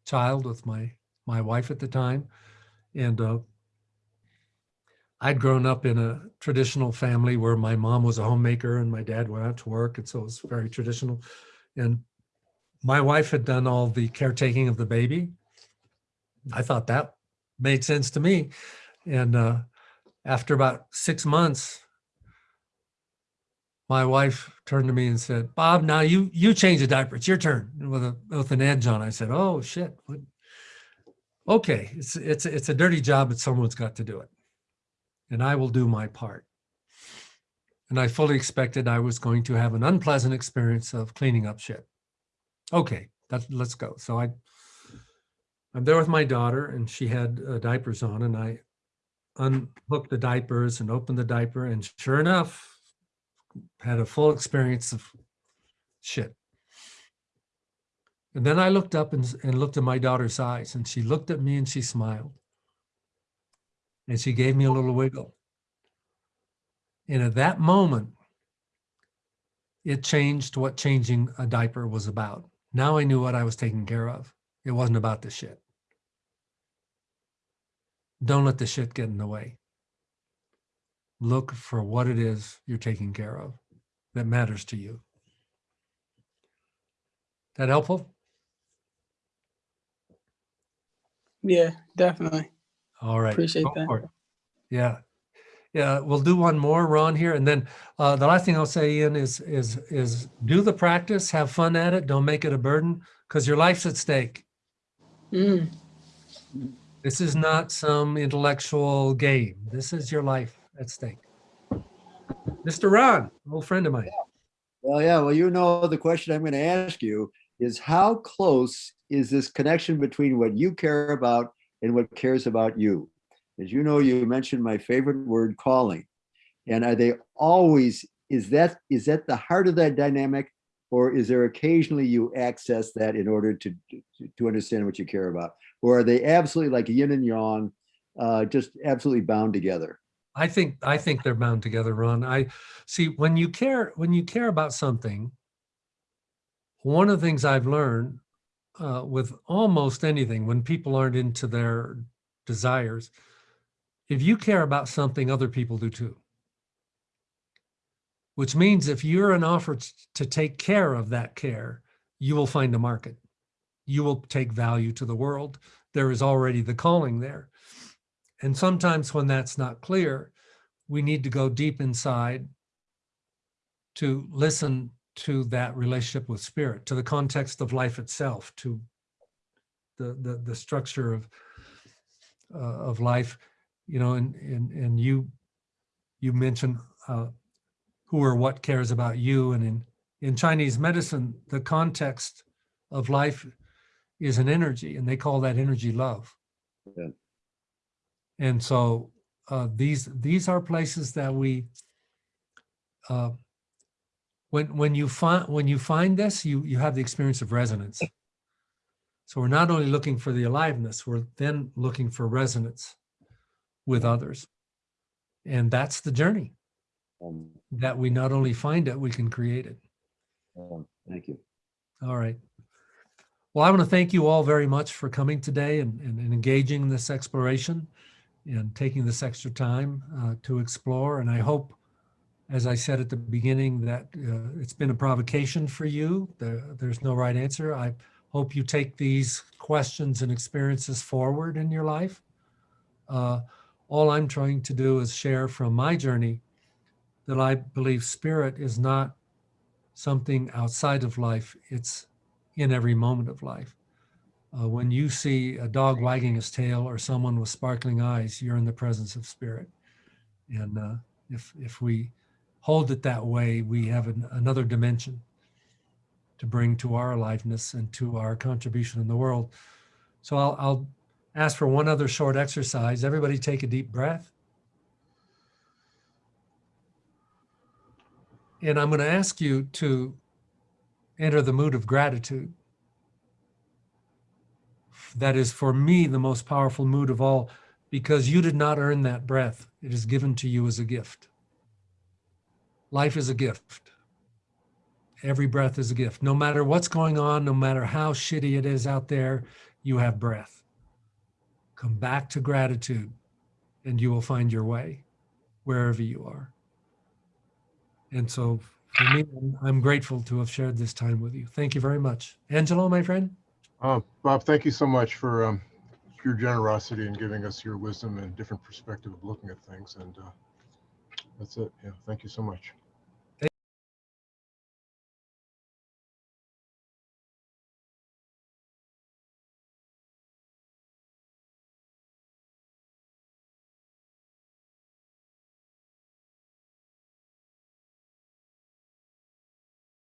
child with my, my wife at the time. And uh, I'd grown up in a traditional family where my mom was a homemaker and my dad went out to work. And so it was very traditional. And my wife had done all the caretaking of the baby. I thought that made sense to me. And uh, after about six months, my wife turned to me and said, Bob, now you you change the diaper. It's your turn with a with an edge on. I said, Oh shit. What? Okay, it's it's it's a dirty job, but someone's got to do it. And I will do my part. And I fully expected I was going to have an unpleasant experience of cleaning up shit. Okay, that, let's go. So I I'm there with my daughter and she had uh, diapers on and I unhooked the diapers and opened the diaper and sure enough, had a full experience of shit. And then I looked up and, and looked at my daughter's eyes and she looked at me and she smiled. And she gave me a little wiggle. And at that moment, it changed what changing a diaper was about. Now I knew what I was taking care of. It wasn't about the shit. Don't let the shit get in the way. Look for what it is you're taking care of that matters to you. That helpful? Yeah, definitely. All right. Appreciate go that. Yeah. Yeah, we'll do one more, Ron, here. And then uh, the last thing I'll say, Ian, is, is, is do the practice, have fun at it. Don't make it a burden because your life's at stake. Mm, This is not some intellectual game. This is your life at stake. Mr. Ron, old friend of mine. Well, yeah, well, you know, the question I'm going to ask you is how close is this connection between what you care about and what cares about you? As you know, you mentioned my favorite word, calling. And are they always, is that, is that the heart of that dynamic? Or is there occasionally you access that in order to, to, to understand what you care about? Or are they absolutely like yin and yang, uh, just absolutely bound together? I think I think they're bound together, Ron. I see when you care when you care about something. One of the things I've learned uh, with almost anything, when people aren't into their desires, if you care about something, other people do too. Which means if you're an offer to take care of that care, you will find a market. You will take value to the world. There is already the calling there. And sometimes when that's not clear, we need to go deep inside to listen to that relationship with spirit, to the context of life itself, to the the, the structure of uh, of life, you know, and and and you you mentioned uh, who or what cares about you, and in in Chinese medicine, the context of life is an energy, and they call that energy love. Yeah. And so uh, these these are places that we uh, when when you find when you find this, you you have the experience of resonance. So we're not only looking for the aliveness, we're then looking for resonance with others. And that's the journey Um, that we not only find it, we can create it. um, Thank you. All right. Well, I want to thank you all very much for coming today and, and, and engaging in this exploration and taking this extra time uh, to explore. And I hope, as I said at the beginning, that uh, it's been a provocation for you. There, there's no right answer. I hope you take these questions and experiences forward in your life. Uh, all I'm trying to do is share from my journey that I believe spirit is not something outside of life. It's in every moment of life. Uh, when you see a dog wagging his tail or someone with sparkling eyes, you're in the presence of spirit. And uh, if if we hold it that way, we have an, another dimension to bring to our aliveness and to our contribution in the world. So I'll, I'll ask for one other short exercise. Everybody take a deep breath. And I'm going to ask you to enter the mood of gratitude. That is for me the most powerful mood of all because you did not earn that breath. It is given to you as a gift. Life is a gift. Every breath is a gift. No matter what's going on, no matter how shitty it is out there, you have breath. Come back to gratitude and you will find your way wherever you are. And so for me, I'm- grateful to have shared this time with you. Thank you very much. Angelo, my friend? Uh, Bob, thank you so much for um, your generosity in giving us your wisdom and different perspective of looking at things. And uh, that's it. Yeah, thank you so much.